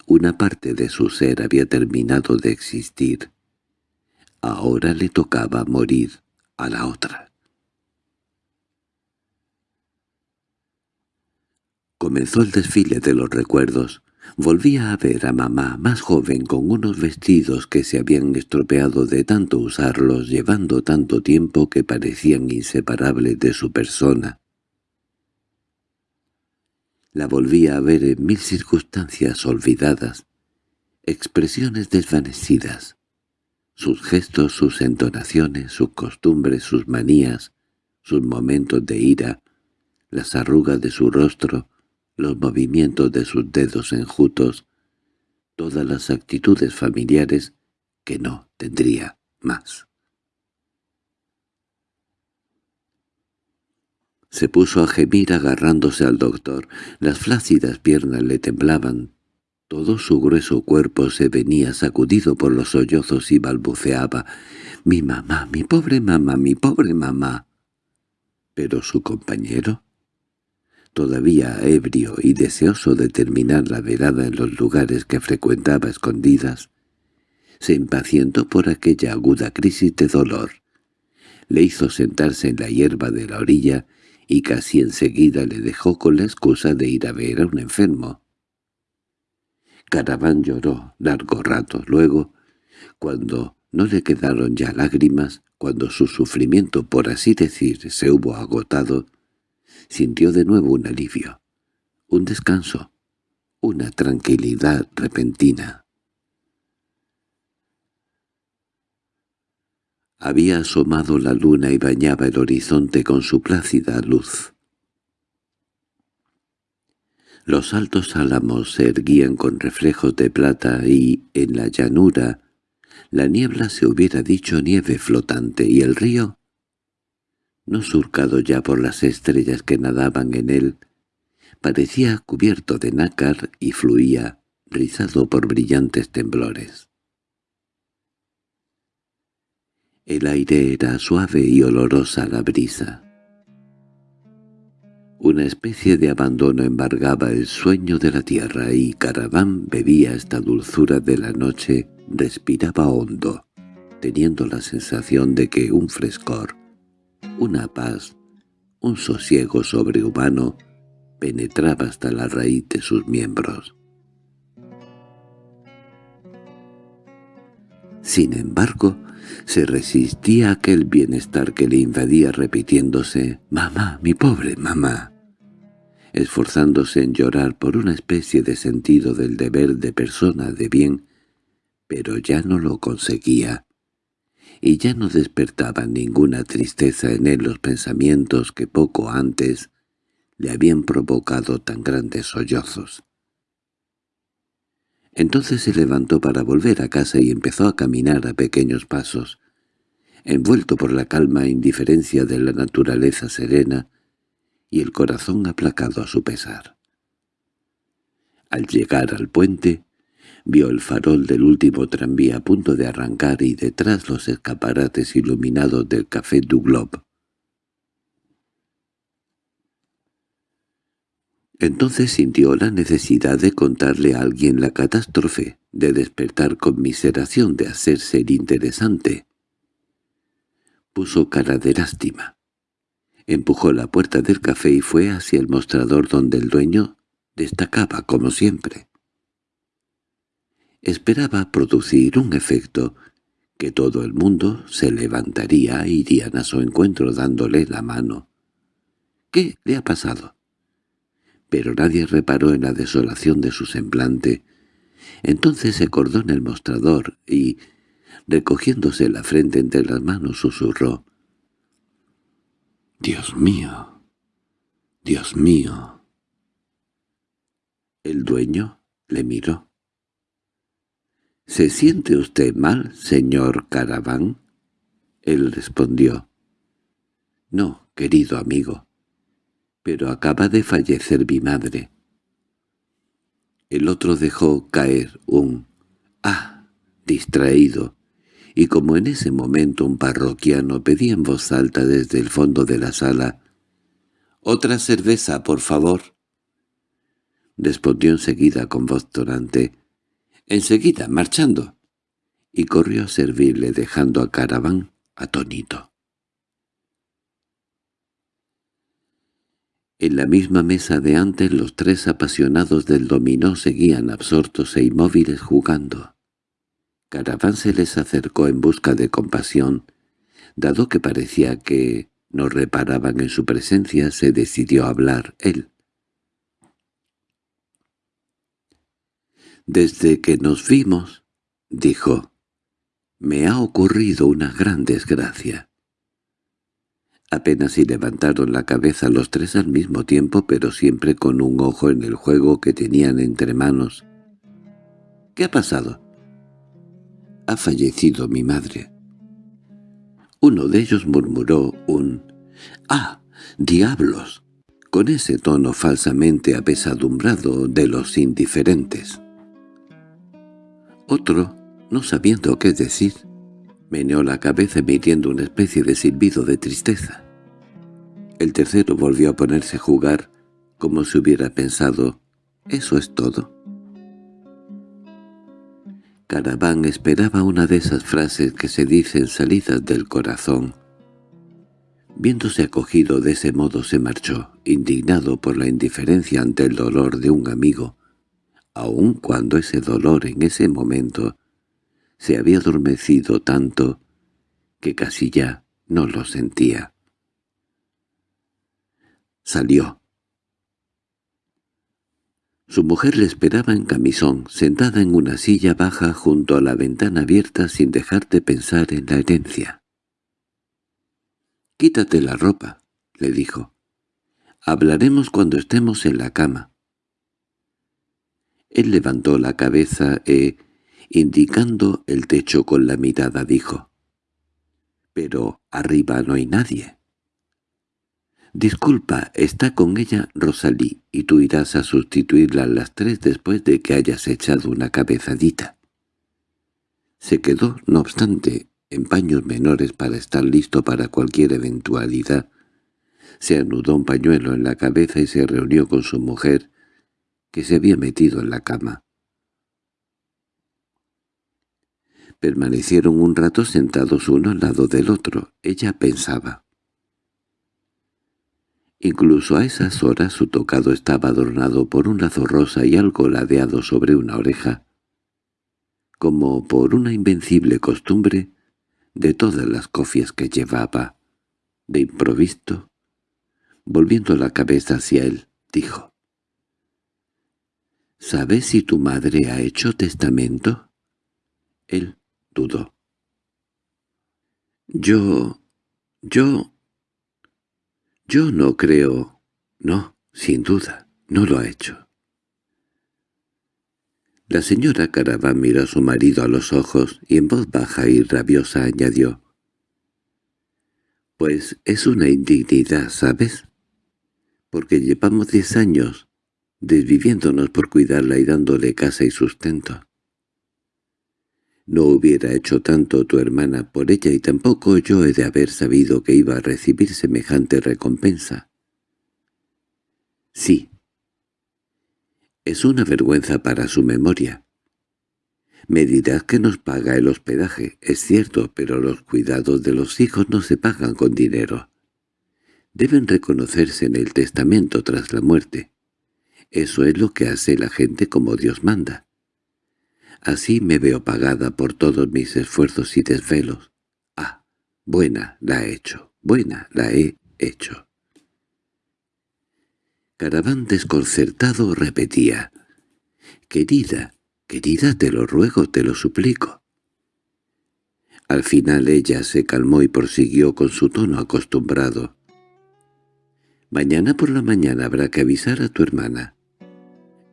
Una parte de su ser había terminado de existir. Ahora le tocaba morir a la otra. Comenzó el desfile de los recuerdos, Volvía a ver a mamá más joven con unos vestidos que se habían estropeado de tanto usarlos, llevando tanto tiempo que parecían inseparables de su persona. La volvía a ver en mil circunstancias olvidadas, expresiones desvanecidas, sus gestos, sus entonaciones, sus costumbres, sus manías, sus momentos de ira, las arrugas de su rostro, los movimientos de sus dedos enjutos, todas las actitudes familiares que no tendría más. Se puso a gemir agarrándose al doctor. Las flácidas piernas le temblaban. Todo su grueso cuerpo se venía sacudido por los sollozos y balbuceaba. «Mi mamá, mi pobre mamá, mi pobre mamá». Pero su compañero todavía ebrio y deseoso de terminar la velada en los lugares que frecuentaba escondidas, se impacientó por aquella aguda crisis de dolor. Le hizo sentarse en la hierba de la orilla y casi enseguida le dejó con la excusa de ir a ver a un enfermo. Caraván lloró largo rato. Luego, cuando no le quedaron ya lágrimas, cuando su sufrimiento, por así decir, se hubo agotado, sintió de nuevo un alivio, un descanso, una tranquilidad repentina. Había asomado la luna y bañaba el horizonte con su plácida luz. Los altos álamos se erguían con reflejos de plata y, en la llanura, la niebla se hubiera dicho nieve flotante y el río, no surcado ya por las estrellas que nadaban en él, parecía cubierto de nácar y fluía, rizado por brillantes temblores. El aire era suave y olorosa la brisa. Una especie de abandono embargaba el sueño de la tierra y Caraván bebía esta dulzura de la noche, respiraba hondo, teniendo la sensación de que un frescor, una paz, un sosiego sobrehumano penetraba hasta la raíz de sus miembros. Sin embargo, se resistía a aquel bienestar que le invadía repitiéndose «Mamá, mi pobre mamá», esforzándose en llorar por una especie de sentido del deber de persona de bien, pero ya no lo conseguía, y ya no despertaban ninguna tristeza en él los pensamientos que poco antes le habían provocado tan grandes sollozos. Entonces se levantó para volver a casa y empezó a caminar a pequeños pasos, envuelto por la calma e indiferencia de la naturaleza serena y el corazón aplacado a su pesar. Al llegar al puente, vio el farol del último tranvía a punto de arrancar y detrás los escaparates iluminados del Café du Globe. Entonces sintió la necesidad de contarle a alguien la catástrofe, de despertar conmiseración, de hacerse el interesante. Puso cara de lástima. Empujó la puerta del café y fue hacia el mostrador donde el dueño destacaba como siempre. Esperaba producir un efecto, que todo el mundo se levantaría e irían a su encuentro dándole la mano. —¿Qué le ha pasado? pero nadie reparó en la desolación de su semblante. Entonces se acordó en el mostrador y, recogiéndose la frente entre las manos, susurró. «¡Dios mío! ¡Dios mío!» El dueño le miró. —¿Se siente usted mal, señor Caraván? Él respondió. —No, querido amigo pero acaba de fallecer mi madre. El otro dejó caer un «ah» distraído, y como en ese momento un parroquiano pedía en voz alta desde el fondo de la sala «¡Otra cerveza, por favor!» Respondió enseguida con voz torante «Enseguida, marchando», y corrió a servirle dejando a Caraván atónito. En la misma mesa de antes los tres apasionados del dominó seguían absortos e inmóviles jugando. Caraván se les acercó en busca de compasión. Dado que parecía que no reparaban en su presencia, se decidió a hablar él. «Desde que nos vimos», dijo, «me ha ocurrido una gran desgracia». Apenas si levantaron la cabeza los tres al mismo tiempo, pero siempre con un ojo en el juego que tenían entre manos. —¿Qué ha pasado? —Ha fallecido mi madre. Uno de ellos murmuró un «¡Ah, diablos!» con ese tono falsamente apesadumbrado de los indiferentes. Otro, no sabiendo qué decir, Meneó la cabeza emitiendo una especie de silbido de tristeza. El tercero volvió a ponerse a jugar, como si hubiera pensado, «¿Eso es todo?» Caraván esperaba una de esas frases que se dicen salidas del corazón. Viéndose acogido de ese modo se marchó, indignado por la indiferencia ante el dolor de un amigo, aun cuando ese dolor en ese momento se había adormecido tanto que casi ya no lo sentía. Salió. Su mujer le esperaba en camisón, sentada en una silla baja junto a la ventana abierta sin dejar de pensar en la herencia. «Quítate la ropa», le dijo. «Hablaremos cuando estemos en la cama». Él levantó la cabeza e, indicando el techo con la mirada, dijo, «Pero arriba no hay nadie». «Disculpa, está con ella Rosalí, y tú irás a sustituirla a las tres después de que hayas echado una cabezadita». Se quedó, no obstante, en paños menores para estar listo para cualquier eventualidad. Se anudó un pañuelo en la cabeza y se reunió con su mujer, que se había metido en la cama. Permanecieron un rato sentados uno al lado del otro. Ella pensaba. Incluso a esas horas su tocado estaba adornado por un lazo rosa y algo ladeado sobre una oreja. Como por una invencible costumbre, de todas las cofias que llevaba, de improvisto, volviendo la cabeza hacia él, dijo. —¿Sabes si tu madre ha hecho testamento? Él dudó. —Yo... yo... yo no creo... no, sin duda, no lo ha hecho. La señora Caraván miró a su marido a los ojos y en voz baja y rabiosa añadió. «Pues es una indignidad, ¿sabes? Porque llevamos diez años desviviéndonos por cuidarla y dándole casa y sustento. No hubiera hecho tanto tu hermana por ella y tampoco yo he de haber sabido que iba a recibir semejante recompensa. Sí, es una vergüenza para su memoria. Me dirás que nos paga el hospedaje, es cierto, pero los cuidados de los hijos no se pagan con dinero. Deben reconocerse en el testamento tras la muerte. Eso es lo que hace la gente como Dios manda. Así me veo pagada por todos mis esfuerzos y desvelos. Ah, buena la he hecho, buena la he hecho. Caraván desconcertado repetía, «Querida, querida, te lo ruego, te lo suplico». Al final ella se calmó y prosiguió con su tono acostumbrado. «Mañana por la mañana habrá que avisar a tu hermana».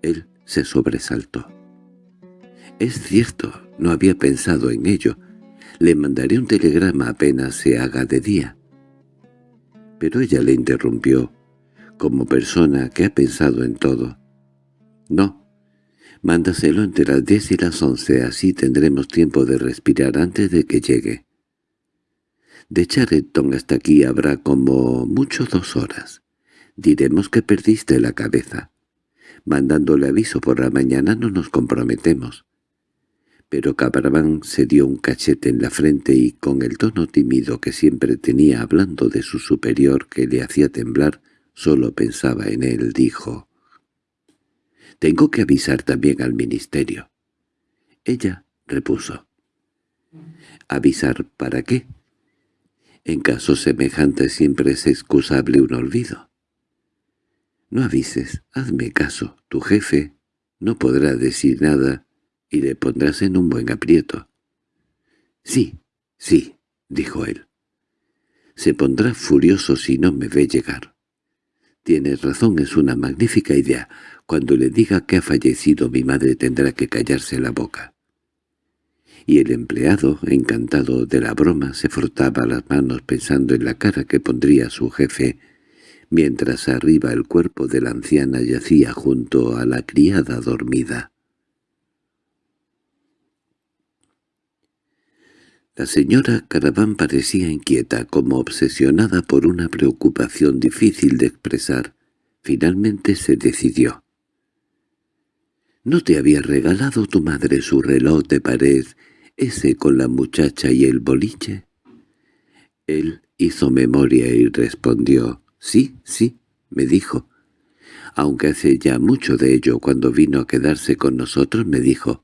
Él se sobresaltó. «Es cierto, no había pensado en ello. Le mandaré un telegrama apenas se haga de día». Pero ella le interrumpió como persona que ha pensado en todo. No, mándaselo entre las diez y las once, así tendremos tiempo de respirar antes de que llegue. De Charenton hasta aquí habrá como mucho dos horas. Diremos que perdiste la cabeza. Mandándole aviso por la mañana no nos comprometemos. Pero Cabrabán se dio un cachete en la frente y con el tono tímido que siempre tenía hablando de su superior que le hacía temblar, Solo pensaba en él, dijo. «Tengo que avisar también al ministerio». Ella repuso. «¿Avisar para qué?» En casos semejantes siempre es excusable un olvido. No avises, hazme caso, tu jefe no podrá decir nada y le pondrás en un buen aprieto. —Sí, sí —dijo él—. Se pondrá furioso si no me ve llegar. Tienes razón, es una magnífica idea. Cuando le diga que ha fallecido mi madre tendrá que callarse la boca. Y el empleado, encantado de la broma, se frotaba las manos pensando en la cara que pondría su jefe, mientras arriba el cuerpo de la anciana yacía junto a la criada dormida. La señora Caraván parecía inquieta, como obsesionada por una preocupación difícil de expresar. Finalmente se decidió. —¿No te había regalado tu madre su reloj de pared, ese con la muchacha y el boliche? Él hizo memoria y respondió, «Sí, sí», me dijo. Aunque hace ya mucho de ello, cuando vino a quedarse con nosotros me dijo,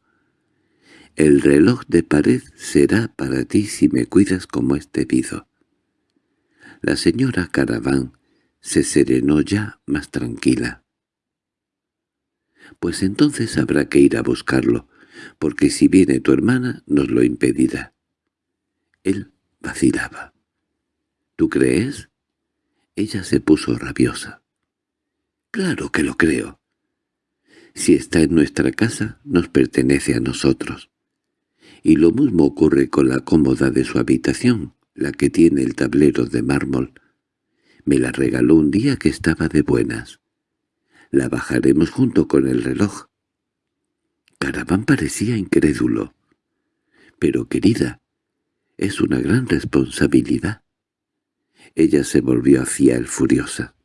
el reloj de pared será para ti si me cuidas como es debido. La señora Caraván se serenó ya más tranquila. Pues entonces habrá que ir a buscarlo, porque si viene tu hermana nos lo impedirá. Él vacilaba. ¿Tú crees? Ella se puso rabiosa. —Claro que lo creo. Si está en nuestra casa, nos pertenece a nosotros. Y lo mismo ocurre con la cómoda de su habitación, la que tiene el tablero de mármol. Me la regaló un día que estaba de buenas. La bajaremos junto con el reloj. Caraván parecía incrédulo. Pero, querida, es una gran responsabilidad. Ella se volvió hacia él furiosa.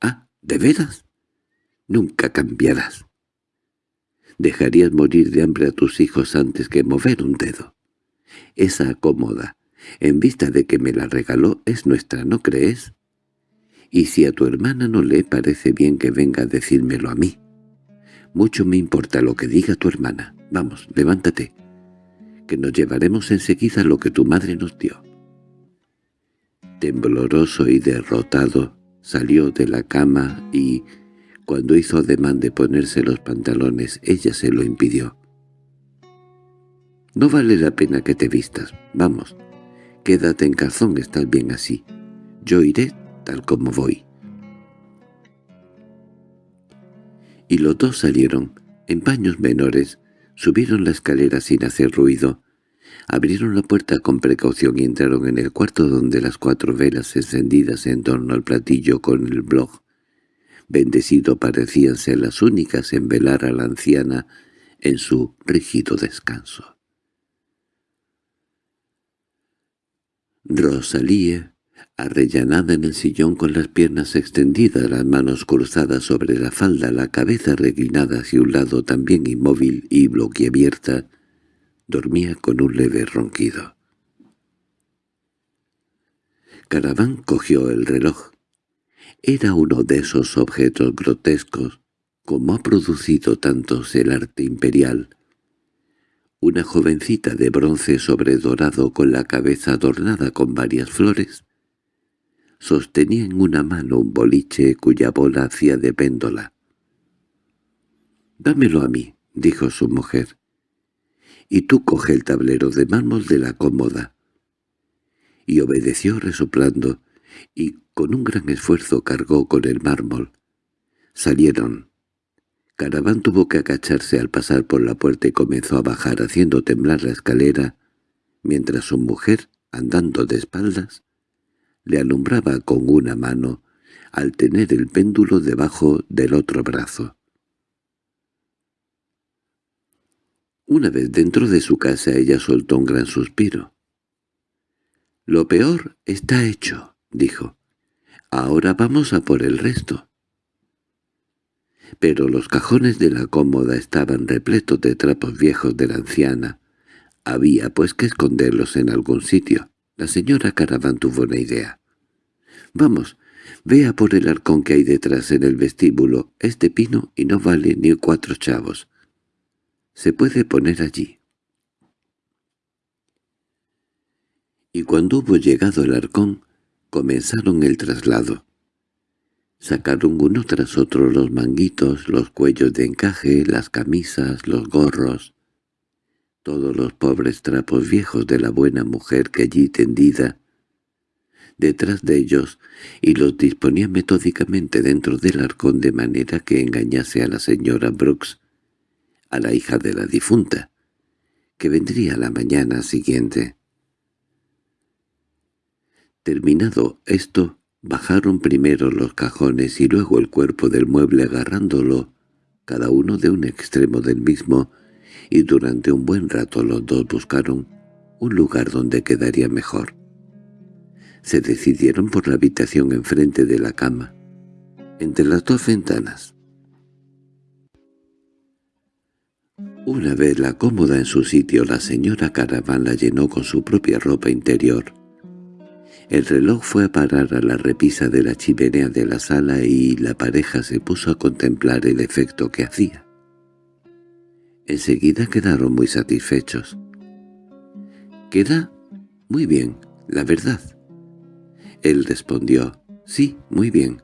—¿Ah, de veras? Nunca cambiarás. Dejarías morir de hambre a tus hijos antes que mover un dedo. Esa cómoda, en vista de que me la regaló, es nuestra, ¿no crees? Y si a tu hermana no le parece bien que venga a decírmelo a mí. Mucho me importa lo que diga tu hermana. Vamos, levántate, que nos llevaremos enseguida lo que tu madre nos dio. Tembloroso y derrotado, salió de la cama y, cuando hizo ademán de ponerse los pantalones, ella se lo impidió. «No vale la pena que te vistas. Vamos, quédate en calzón, estás bien así. Yo iré tal como voy». Y los dos salieron, en paños menores, subieron la escalera sin hacer ruido, Abrieron la puerta con precaución y entraron en el cuarto donde las cuatro velas encendidas en torno al platillo con el blog bendecido parecían ser las únicas en velar a la anciana en su rígido descanso. Rosalía, arrellanada en el sillón con las piernas extendidas, las manos cruzadas sobre la falda, la cabeza reclinada hacia un lado también inmóvil y bloqueabierta, dormía con un leve ronquido. Caraván cogió el reloj. Era uno de esos objetos grotescos como ha producido tantos el arte imperial. Una jovencita de bronce sobredorado con la cabeza adornada con varias flores sostenía en una mano un boliche cuya bola hacía de péndola. «Dámelo a mí», dijo su mujer y tú coge el tablero de mármol de la cómoda. Y obedeció resoplando, y con un gran esfuerzo cargó con el mármol. Salieron. Caraván tuvo que agacharse al pasar por la puerta y comenzó a bajar haciendo temblar la escalera, mientras su mujer, andando de espaldas, le alumbraba con una mano al tener el péndulo debajo del otro brazo. Una vez dentro de su casa ella soltó un gran suspiro. «Lo peor está hecho», dijo. «Ahora vamos a por el resto». Pero los cajones de la cómoda estaban repletos de trapos viejos de la anciana. Había pues que esconderlos en algún sitio. La señora Caravan tuvo una idea. «Vamos, vea por el arcón que hay detrás en el vestíbulo. Este pino y no vale ni cuatro chavos se puede poner allí. Y cuando hubo llegado el arcón, comenzaron el traslado. Sacaron uno tras otro los manguitos, los cuellos de encaje, las camisas, los gorros, todos los pobres trapos viejos de la buena mujer que allí tendida, detrás de ellos, y los disponía metódicamente dentro del arcón de manera que engañase a la señora Brooks, a la hija de la difunta, que vendría la mañana siguiente. Terminado esto, bajaron primero los cajones y luego el cuerpo del mueble agarrándolo, cada uno de un extremo del mismo, y durante un buen rato los dos buscaron un lugar donde quedaría mejor. Se decidieron por la habitación enfrente de la cama, entre las dos ventanas. Una vez la cómoda en su sitio, la señora Caravan la llenó con su propia ropa interior. El reloj fue a parar a la repisa de la chimenea de la sala y la pareja se puso a contemplar el efecto que hacía. Enseguida quedaron muy satisfechos. «Queda muy bien, la verdad». Él respondió, «Sí, muy bien».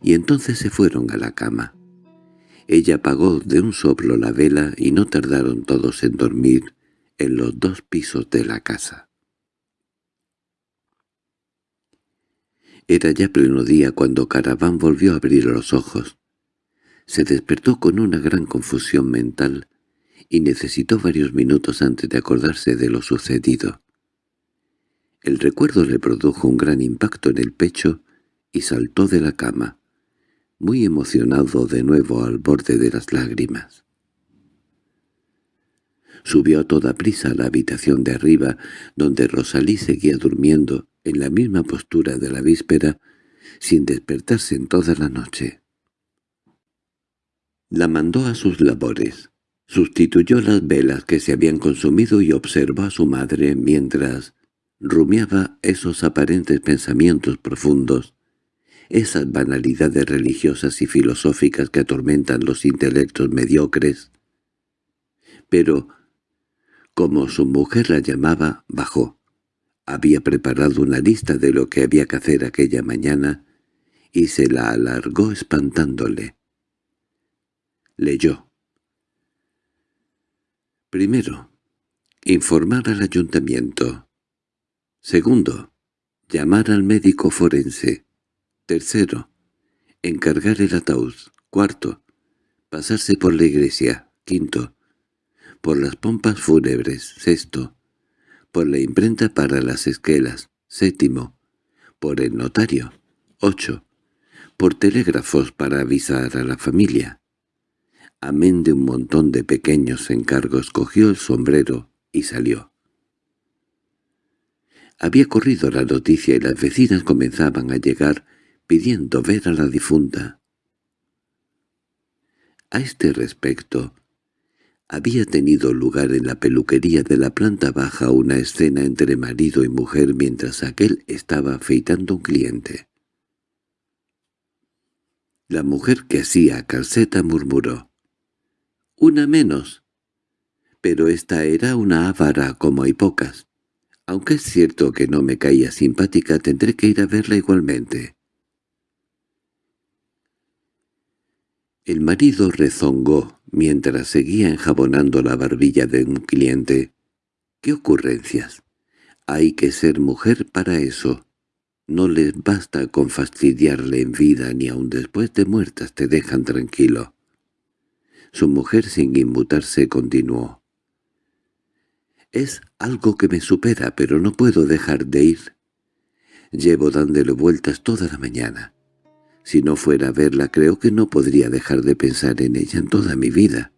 Y entonces se fueron a la cama. Ella apagó de un soplo la vela y no tardaron todos en dormir en los dos pisos de la casa. Era ya pleno día cuando Caraván volvió a abrir los ojos. Se despertó con una gran confusión mental y necesitó varios minutos antes de acordarse de lo sucedido. El recuerdo le produjo un gran impacto en el pecho y saltó de la cama, muy emocionado de nuevo al borde de las lágrimas. Subió a toda prisa a la habitación de arriba, donde Rosalí seguía durmiendo, en la misma postura de la víspera, sin despertarse en toda la noche. La mandó a sus labores. Sustituyó las velas que se habían consumido y observó a su madre mientras rumiaba esos aparentes pensamientos profundos, esas banalidades religiosas y filosóficas que atormentan los intelectos mediocres. Pero, como su mujer la llamaba, bajó. Había preparado una lista de lo que había que hacer aquella mañana y se la alargó espantándole. Leyó. Primero, informar al ayuntamiento. Segundo, llamar al médico forense. Tercero, encargar el ataúd. Cuarto, pasarse por la iglesia. Quinto, por las pompas fúnebres. Sexto, por la imprenta para las esquelas. Séptimo, por el notario. Ocho, por telégrafos para avisar a la familia. Amén de un montón de pequeños encargos, cogió el sombrero y salió. Había corrido la noticia y las vecinas comenzaban a llegar pidiendo ver a la difunta. A este respecto, había tenido lugar en la peluquería de la planta baja una escena entre marido y mujer mientras aquel estaba afeitando un cliente. La mujer que hacía calceta murmuró. «Una menos». Pero esta era una ávara como hay pocas. Aunque es cierto que no me caía simpática, tendré que ir a verla igualmente. El marido rezongó mientras seguía enjabonando la barbilla de un cliente. —¿Qué ocurrencias? Hay que ser mujer para eso. No les basta con fastidiarle en vida ni aun después de muertas te dejan tranquilo. Su mujer sin inmutarse continuó. «Es algo que me supera, pero no puedo dejar de ir. Llevo dándole vueltas toda la mañana. Si no fuera a verla creo que no podría dejar de pensar en ella en toda mi vida.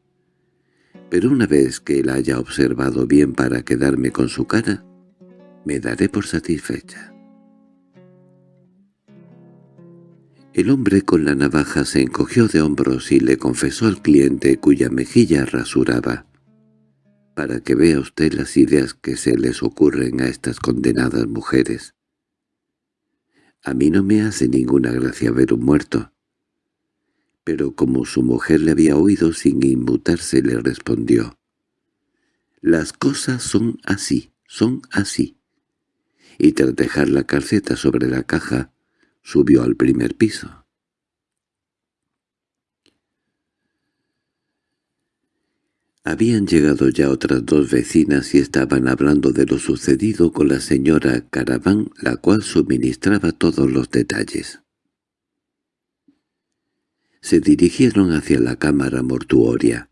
Pero una vez que la haya observado bien para quedarme con su cara, me daré por satisfecha». El hombre con la navaja se encogió de hombros y le confesó al cliente cuya mejilla rasuraba. «Para que vea usted las ideas que se les ocurren a estas condenadas mujeres. A mí no me hace ninguna gracia ver un muerto». Pero como su mujer le había oído sin inmutarse, le respondió. «Las cosas son así, son así». Y tras dejar la calceta sobre la caja, Subió al primer piso. Habían llegado ya otras dos vecinas y estaban hablando de lo sucedido con la señora Caraván, la cual suministraba todos los detalles. Se dirigieron hacia la cámara mortuoria.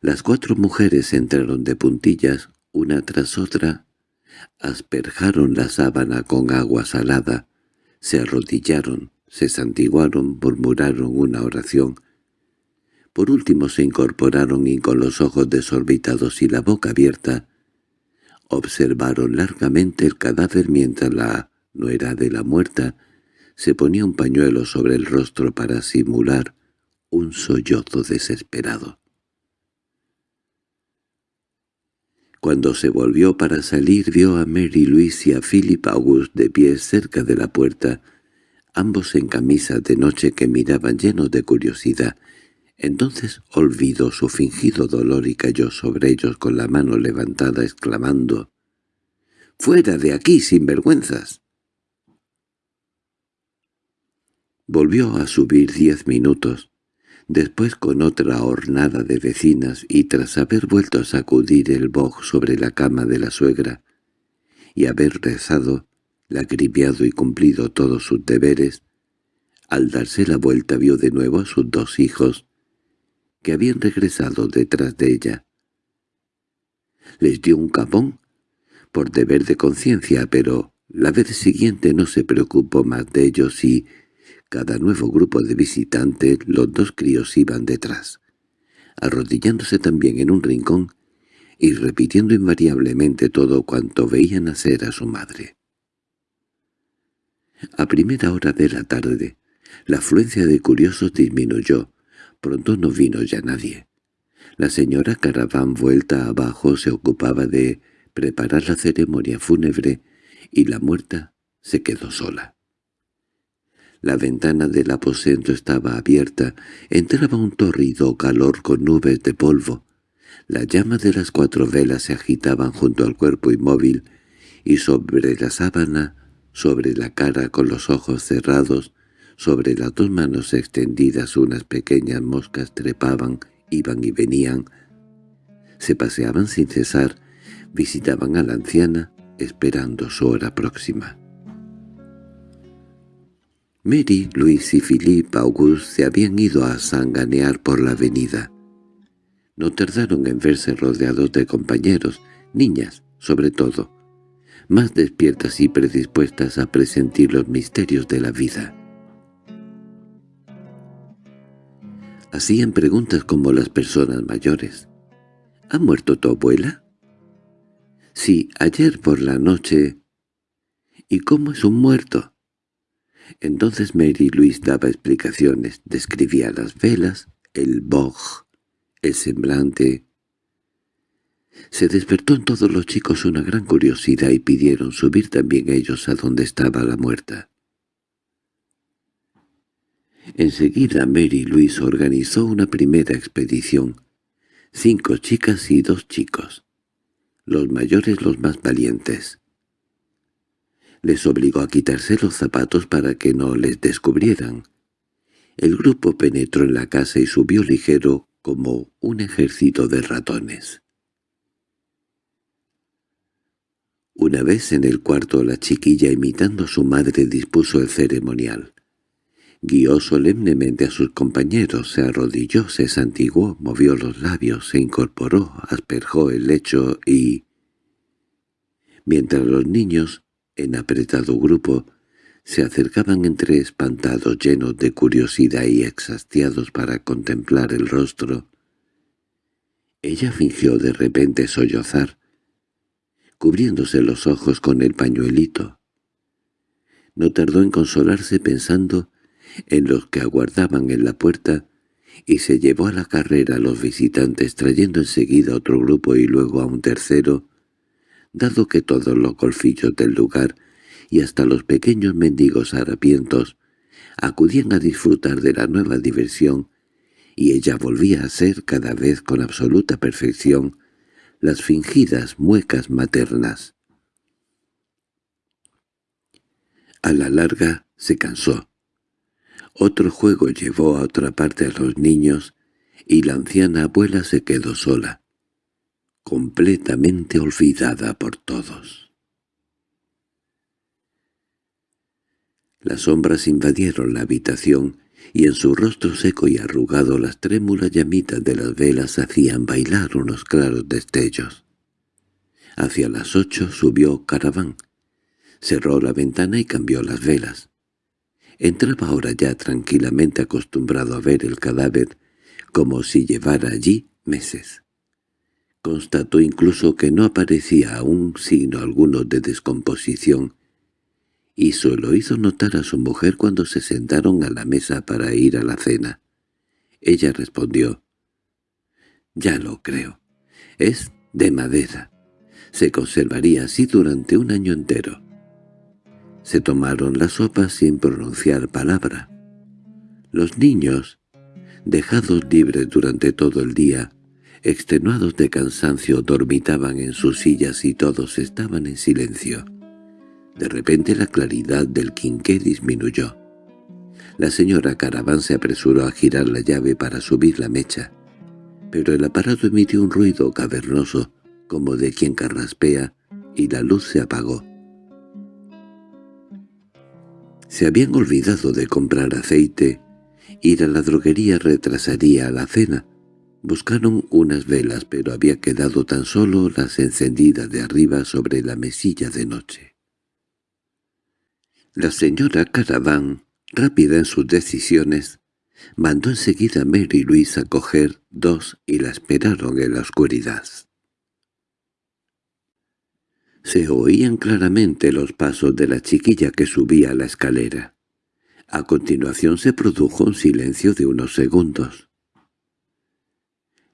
Las cuatro mujeres entraron de puntillas, una tras otra, asperjaron la sábana con agua salada, se arrodillaron, se santiguaron, murmuraron una oración. Por último se incorporaron y con los ojos desorbitados y la boca abierta, observaron largamente el cadáver mientras la nuera de la muerta se ponía un pañuelo sobre el rostro para simular un sollozo desesperado. Cuando se volvió para salir vio a Mary Louise y a Philip August de pie cerca de la puerta, ambos en camisa de noche que miraban llenos de curiosidad. Entonces olvidó su fingido dolor y cayó sobre ellos con la mano levantada exclamando «¡Fuera de aquí, sin vergüenzas!». Volvió a subir diez minutos, después con otra hornada de vecinas y tras haber vuelto a sacudir el boj sobre la cama de la suegra y haber rezado, lacrimiado y cumplido todos sus deberes, Al darse la vuelta vio de nuevo a sus dos hijos, que habían regresado detrás de ella. Les dio un capón, por deber de conciencia, pero la vez siguiente no se preocupó más de ellos y, cada nuevo grupo de visitantes, los dos críos iban detrás, arrodillándose también en un rincón y repitiendo invariablemente todo cuanto veían hacer a su madre. A primera hora de la tarde, la afluencia de curiosos disminuyó. Pronto no vino ya nadie. La señora Caraván vuelta abajo se ocupaba de preparar la ceremonia fúnebre y la muerta se quedó sola. La ventana del aposento estaba abierta, entraba un torrido calor con nubes de polvo. Las llamas de las cuatro velas se agitaban junto al cuerpo inmóvil, y sobre la sábana, sobre la cara con los ojos cerrados, sobre las dos manos extendidas unas pequeñas moscas trepaban, iban y venían. Se paseaban sin cesar, visitaban a la anciana, esperando su hora próxima. Mary, Luis y Philippe Auguste se habían ido a sanganear por la avenida. No tardaron en verse rodeados de compañeros, niñas, sobre todo, más despiertas y predispuestas a presentir los misterios de la vida. Hacían preguntas como las personas mayores. —¿Ha muerto tu abuela? —Sí, ayer por la noche. —¿Y cómo es un muerto? Entonces Mary Louise daba explicaciones, describía las velas, el boj, el semblante. Se despertó en todos los chicos una gran curiosidad y pidieron subir también ellos a donde estaba la muerta. Enseguida Mary Louise organizó una primera expedición. Cinco chicas y dos chicos. Los mayores los más valientes. Les obligó a quitarse los zapatos para que no les descubrieran. El grupo penetró en la casa y subió ligero como un ejército de ratones. Una vez en el cuarto la chiquilla imitando a su madre dispuso el ceremonial. Guió solemnemente a sus compañeros, se arrodilló, se santiguó, movió los labios, se incorporó, asperjó el lecho y... Mientras los niños, en apretado grupo, se acercaban entre espantados llenos de curiosidad y exhastiados para contemplar el rostro, ella fingió de repente sollozar, cubriéndose los ojos con el pañuelito. No tardó en consolarse pensando en los que aguardaban en la puerta y se llevó a la carrera a los visitantes trayendo enseguida otro grupo y luego a un tercero, dado que todos los golfillos del lugar y hasta los pequeños mendigos harapientos acudían a disfrutar de la nueva diversión, y ella volvía a ser cada vez con absoluta perfección las fingidas muecas maternas. A la larga se cansó, otro juego llevó a otra parte a los niños y la anciana abuela se quedó sola, completamente olvidada por todos. Las sombras invadieron la habitación y en su rostro seco y arrugado las trémulas llamitas de las velas hacían bailar unos claros destellos. Hacia las ocho subió Caraván, cerró la ventana y cambió las velas. Entraba ahora ya tranquilamente acostumbrado a ver el cadáver, como si llevara allí meses. Constató incluso que no aparecía aún signo alguno de descomposición, y solo hizo notar a su mujer cuando se sentaron a la mesa para ir a la cena. Ella respondió, «Ya lo creo. Es de madera. Se conservaría así durante un año entero. Se tomaron la sopa sin pronunciar palabra. Los niños, dejados libres durante todo el día, extenuados de cansancio, dormitaban en sus sillas y todos estaban en silencio. De repente la claridad del quinqué disminuyó. La señora Caraván se apresuró a girar la llave para subir la mecha, pero el aparato emitió un ruido cavernoso, como de quien carraspea, y la luz se apagó. Se habían olvidado de comprar aceite. Ir a la droguería retrasaría la cena. Buscaron unas velas, pero había quedado tan solo las encendidas de arriba sobre la mesilla de noche. La señora Caraván, rápida en sus decisiones, mandó enseguida a Mary Louise a coger dos y la esperaron en la oscuridad. Se oían claramente los pasos de la chiquilla que subía la escalera. A continuación se produjo un silencio de unos segundos.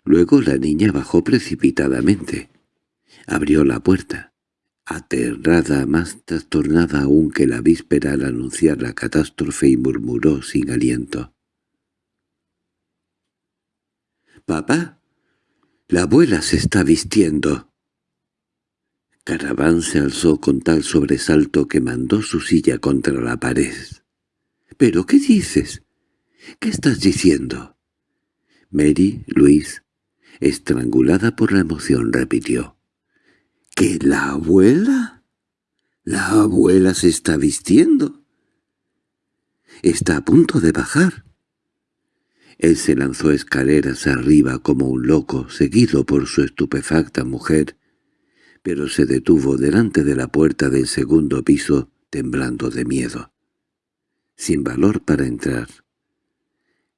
Luego la niña bajó precipitadamente. Abrió la puerta, aterrada, más trastornada aún que la víspera al anunciar la catástrofe y murmuró sin aliento. —¡Papá! ¡La abuela se está vistiendo! Caraván se alzó con tal sobresalto que mandó su silla contra la pared. —¿Pero qué dices? ¿Qué estás diciendo? Mary, Luis, estrangulada por la emoción, repitió. —¿Que la abuela? ¿La abuela se está vistiendo? Está a punto de bajar. Él se lanzó escaleras arriba como un loco, seguido por su estupefacta mujer, pero se detuvo delante de la puerta del segundo piso temblando de miedo, sin valor para entrar.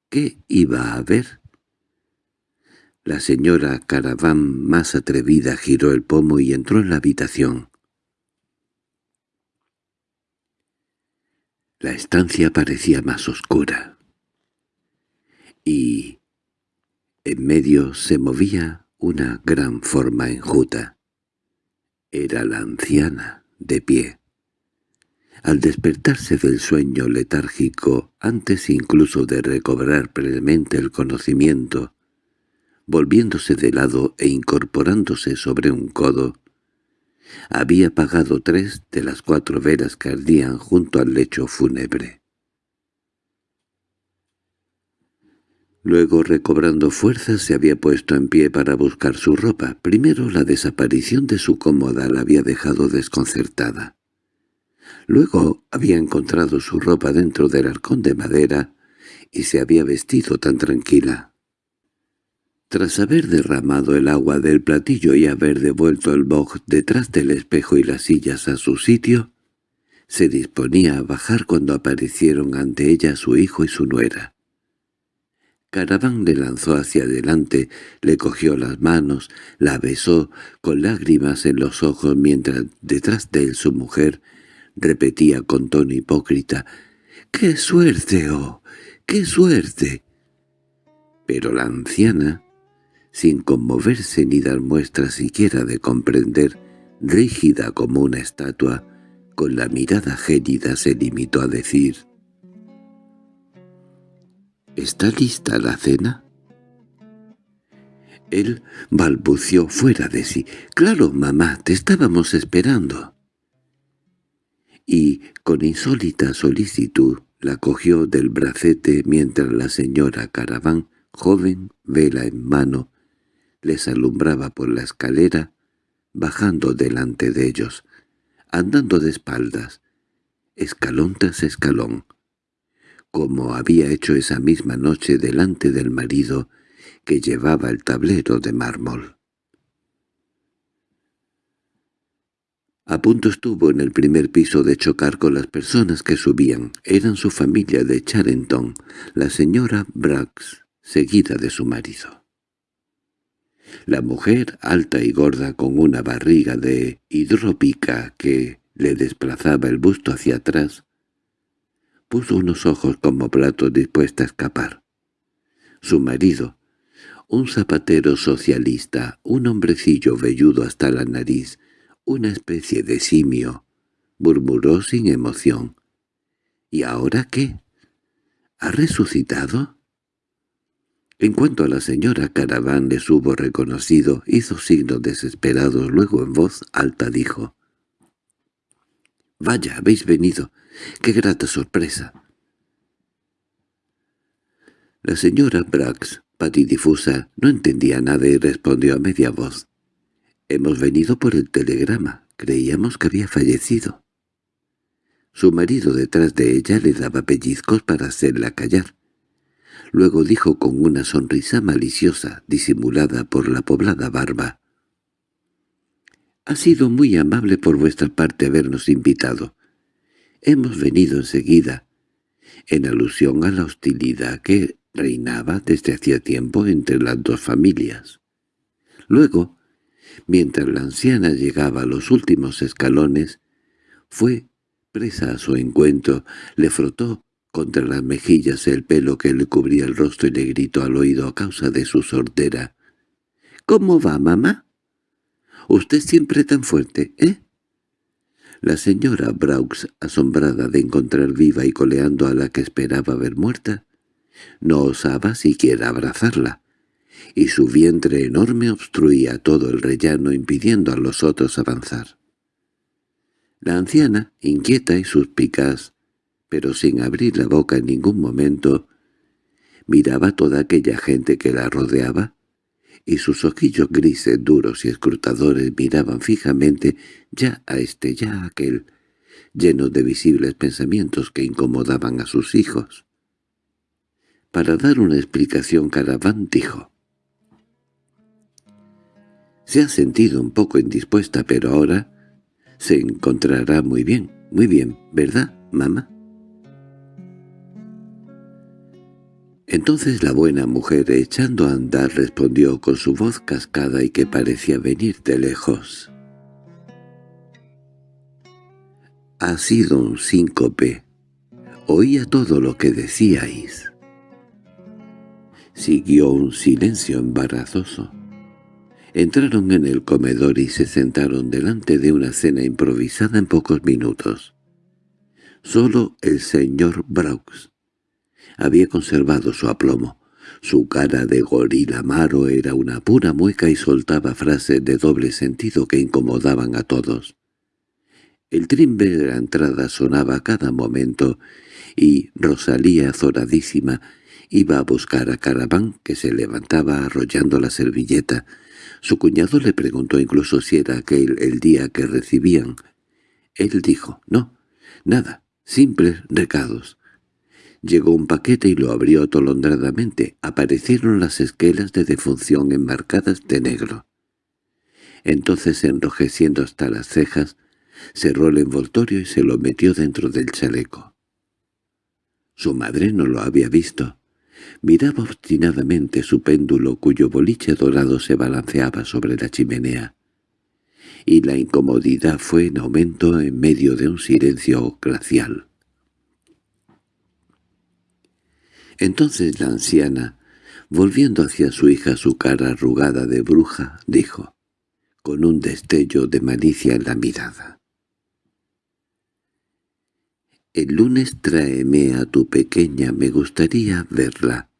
¿Qué iba a ver? La señora Caraván, más atrevida, giró el pomo y entró en la habitación. La estancia parecía más oscura. Y en medio se movía una gran forma enjuta. Era la anciana, de pie. Al despertarse del sueño letárgico, antes incluso de recobrar previamente el conocimiento, volviéndose de lado e incorporándose sobre un codo, había apagado tres de las cuatro veras que ardían junto al lecho fúnebre. Luego, recobrando fuerzas, se había puesto en pie para buscar su ropa. Primero la desaparición de su cómoda la había dejado desconcertada. Luego había encontrado su ropa dentro del arcón de madera y se había vestido tan tranquila. Tras haber derramado el agua del platillo y haber devuelto el boj detrás del espejo y las sillas a su sitio, se disponía a bajar cuando aparecieron ante ella su hijo y su nuera. Caraván le lanzó hacia adelante, le cogió las manos, la besó con lágrimas en los ojos mientras detrás de él su mujer repetía con tono hipócrita «¡Qué suerte, oh! ¡Qué suerte!». Pero la anciana, sin conmoverse ni dar muestra siquiera de comprender, rígida como una estatua, con la mirada gélida se limitó a decir —¿Está lista la cena? Él balbució fuera de sí. —Claro, mamá, te estábamos esperando. Y, con insólita solicitud, la cogió del bracete mientras la señora Caraván, joven, vela en mano, les alumbraba por la escalera, bajando delante de ellos, andando de espaldas, escalón tras escalón, como había hecho esa misma noche delante del marido que llevaba el tablero de mármol. A punto estuvo en el primer piso de chocar con las personas que subían. Eran su familia de Charenton, la señora Brax, seguida de su marido. La mujer, alta y gorda, con una barriga de hidrópica que le desplazaba el busto hacia atrás, puso unos ojos como platos dispuesta a escapar. Su marido, un zapatero socialista, un hombrecillo velludo hasta la nariz, una especie de simio, murmuró sin emoción. —¿Y ahora qué? ¿Ha resucitado? En cuanto a la señora Caraván les hubo reconocido, hizo signos desesperados, luego en voz alta dijo. —Vaya, habéis venido. ¡Qué grata sorpresa! La señora Brax, patidifusa, no entendía nada y respondió a media voz. «Hemos venido por el telegrama. Creíamos que había fallecido». Su marido detrás de ella le daba pellizcos para hacerla callar. Luego dijo con una sonrisa maliciosa, disimulada por la poblada barba. «Ha sido muy amable por vuestra parte habernos invitado. Hemos venido enseguida, en alusión a la hostilidad que reinaba desde hacía tiempo entre las dos familias. Luego, mientras la anciana llegaba a los últimos escalones, fue presa a su encuentro, le frotó contra las mejillas el pelo que le cubría el rostro y le gritó al oído a causa de su sordera. —¿Cómo va, mamá? —Usted siempre tan fuerte, ¿eh? La señora Braux, asombrada de encontrar viva y coleando a la que esperaba ver muerta, no osaba siquiera abrazarla, y su vientre enorme obstruía todo el rellano impidiendo a los otros avanzar. La anciana, inquieta y suspicaz, pero sin abrir la boca en ningún momento, miraba toda aquella gente que la rodeaba, y sus ojillos grises, duros y escrutadores miraban fijamente ya a este ya a aquel, llenos de visibles pensamientos que incomodaban a sus hijos. Para dar una explicación Caraván dijo, «Se ha sentido un poco indispuesta, pero ahora se encontrará muy bien, muy bien, ¿verdad, mamá?» Entonces la buena mujer, echando a andar, respondió con su voz cascada y que parecía venir de lejos. «Ha sido un síncope. Oía todo lo que decíais». Siguió un silencio embarazoso. Entraron en el comedor y se sentaron delante de una cena improvisada en pocos minutos. Solo el señor Braux había conservado su aplomo. Su cara de gorila maro era una pura mueca y soltaba frases de doble sentido que incomodaban a todos. El trimbre de la entrada sonaba cada momento y Rosalía, azoradísima, Iba a buscar a Caraván, que se levantaba arrollando la servilleta. Su cuñado le preguntó incluso si era aquel el día que recibían. Él dijo, no, nada, simples recados. Llegó un paquete y lo abrió atolondradamente. Aparecieron las esquelas de defunción enmarcadas de negro. Entonces, enrojeciendo hasta las cejas, cerró el envoltorio y se lo metió dentro del chaleco. Su madre no lo había visto. Miraba obstinadamente su péndulo cuyo boliche dorado se balanceaba sobre la chimenea, y la incomodidad fue en aumento en medio de un silencio glacial. Entonces la anciana, volviendo hacia su hija su cara arrugada de bruja, dijo, con un destello de malicia en la mirada. El lunes tráeme a tu pequeña, me gustaría verla.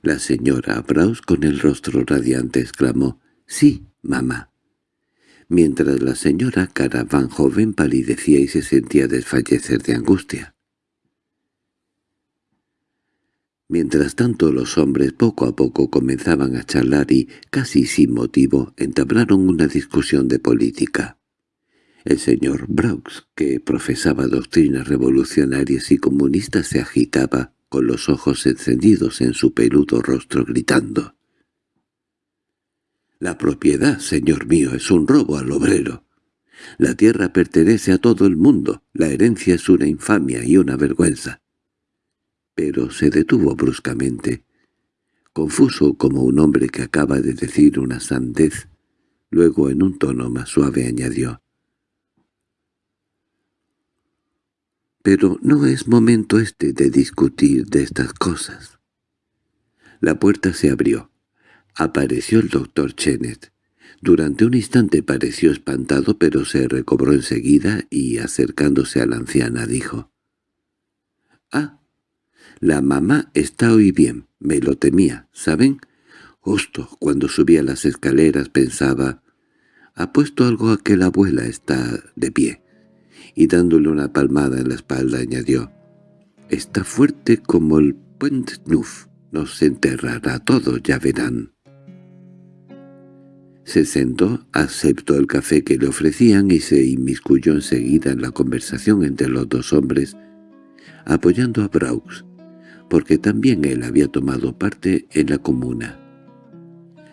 La señora Braus con el rostro radiante exclamó, «Sí, mamá». Mientras la señora Caravan joven palidecía y se sentía desfallecer de angustia. Mientras tanto los hombres poco a poco comenzaban a charlar y, casi sin motivo, entablaron una discusión de política. El señor Braux, que profesaba doctrinas revolucionarias y comunistas, se agitaba, con los ojos encendidos en su peludo rostro, gritando. «La propiedad, señor mío, es un robo al obrero. La tierra pertenece a todo el mundo, la herencia es una infamia y una vergüenza». Pero se detuvo bruscamente, confuso como un hombre que acaba de decir una sandez. Luego en un tono más suave añadió, Pero no es momento este de discutir de estas cosas. La puerta se abrió. Apareció el doctor Chenet. Durante un instante pareció espantado, pero se recobró enseguida y, acercándose a la anciana, dijo, «Ah, la mamá está hoy bien, me lo temía, ¿saben?» Justo cuando subía las escaleras pensaba, «Ha puesto algo a que la abuela está de pie» y dándole una palmada en la espalda añadió, «Está fuerte como el Puente Neuf, nos enterrará todos, ya verán». Se sentó, aceptó el café que le ofrecían y se inmiscuyó enseguida en la conversación entre los dos hombres, apoyando a Braux, porque también él había tomado parte en la comuna.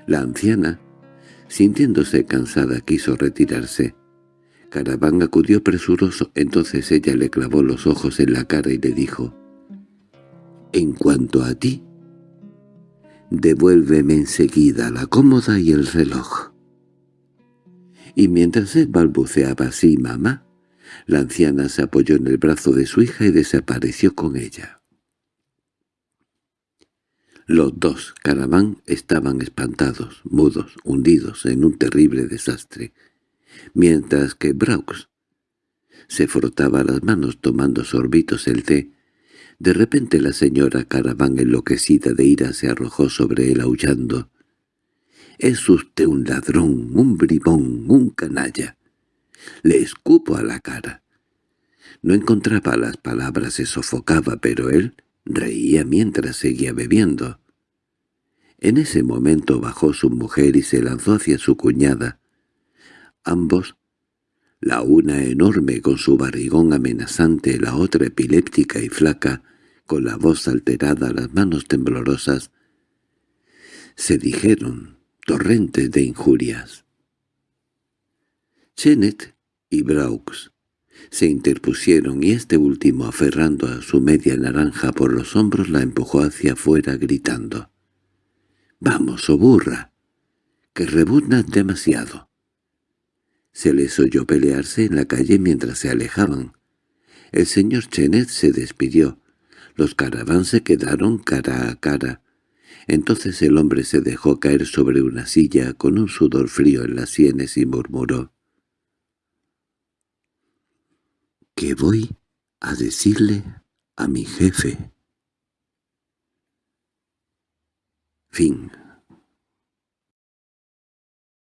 La anciana, sintiéndose cansada, quiso retirarse. Caraván acudió presuroso, entonces ella le clavó los ojos en la cara y le dijo, «En cuanto a ti, devuélveme enseguida la cómoda y el reloj». Y mientras él balbuceaba así, mamá, la anciana se apoyó en el brazo de su hija y desapareció con ella. Los dos, Caraván, estaban espantados, mudos, hundidos en un terrible desastre, mientras que Braux se frotaba las manos tomando sorbitos el té. De repente la señora Caraván, enloquecida de ira, se arrojó sobre él aullando. «Es usted un ladrón, un bribón, un canalla. Le escupo a la cara». No encontraba las palabras, se sofocaba, pero él reía mientras seguía bebiendo. En ese momento bajó su mujer y se lanzó hacia su cuñada. Ambos, la una enorme con su barrigón amenazante, la otra epiléptica y flaca, con la voz alterada, las manos temblorosas, se dijeron torrentes de injurias. Chenet y Braux se interpusieron y este último, aferrando a su media naranja por los hombros, la empujó hacia afuera gritando. —¡Vamos, oh burra! —que rebuznas demasiado. Se les oyó pelearse en la calle mientras se alejaban. El señor Chenet se despidió. Los caraván se quedaron cara a cara. Entonces el hombre se dejó caer sobre una silla con un sudor frío en las sienes y murmuró. —¿Qué voy a decirle a mi jefe? Fin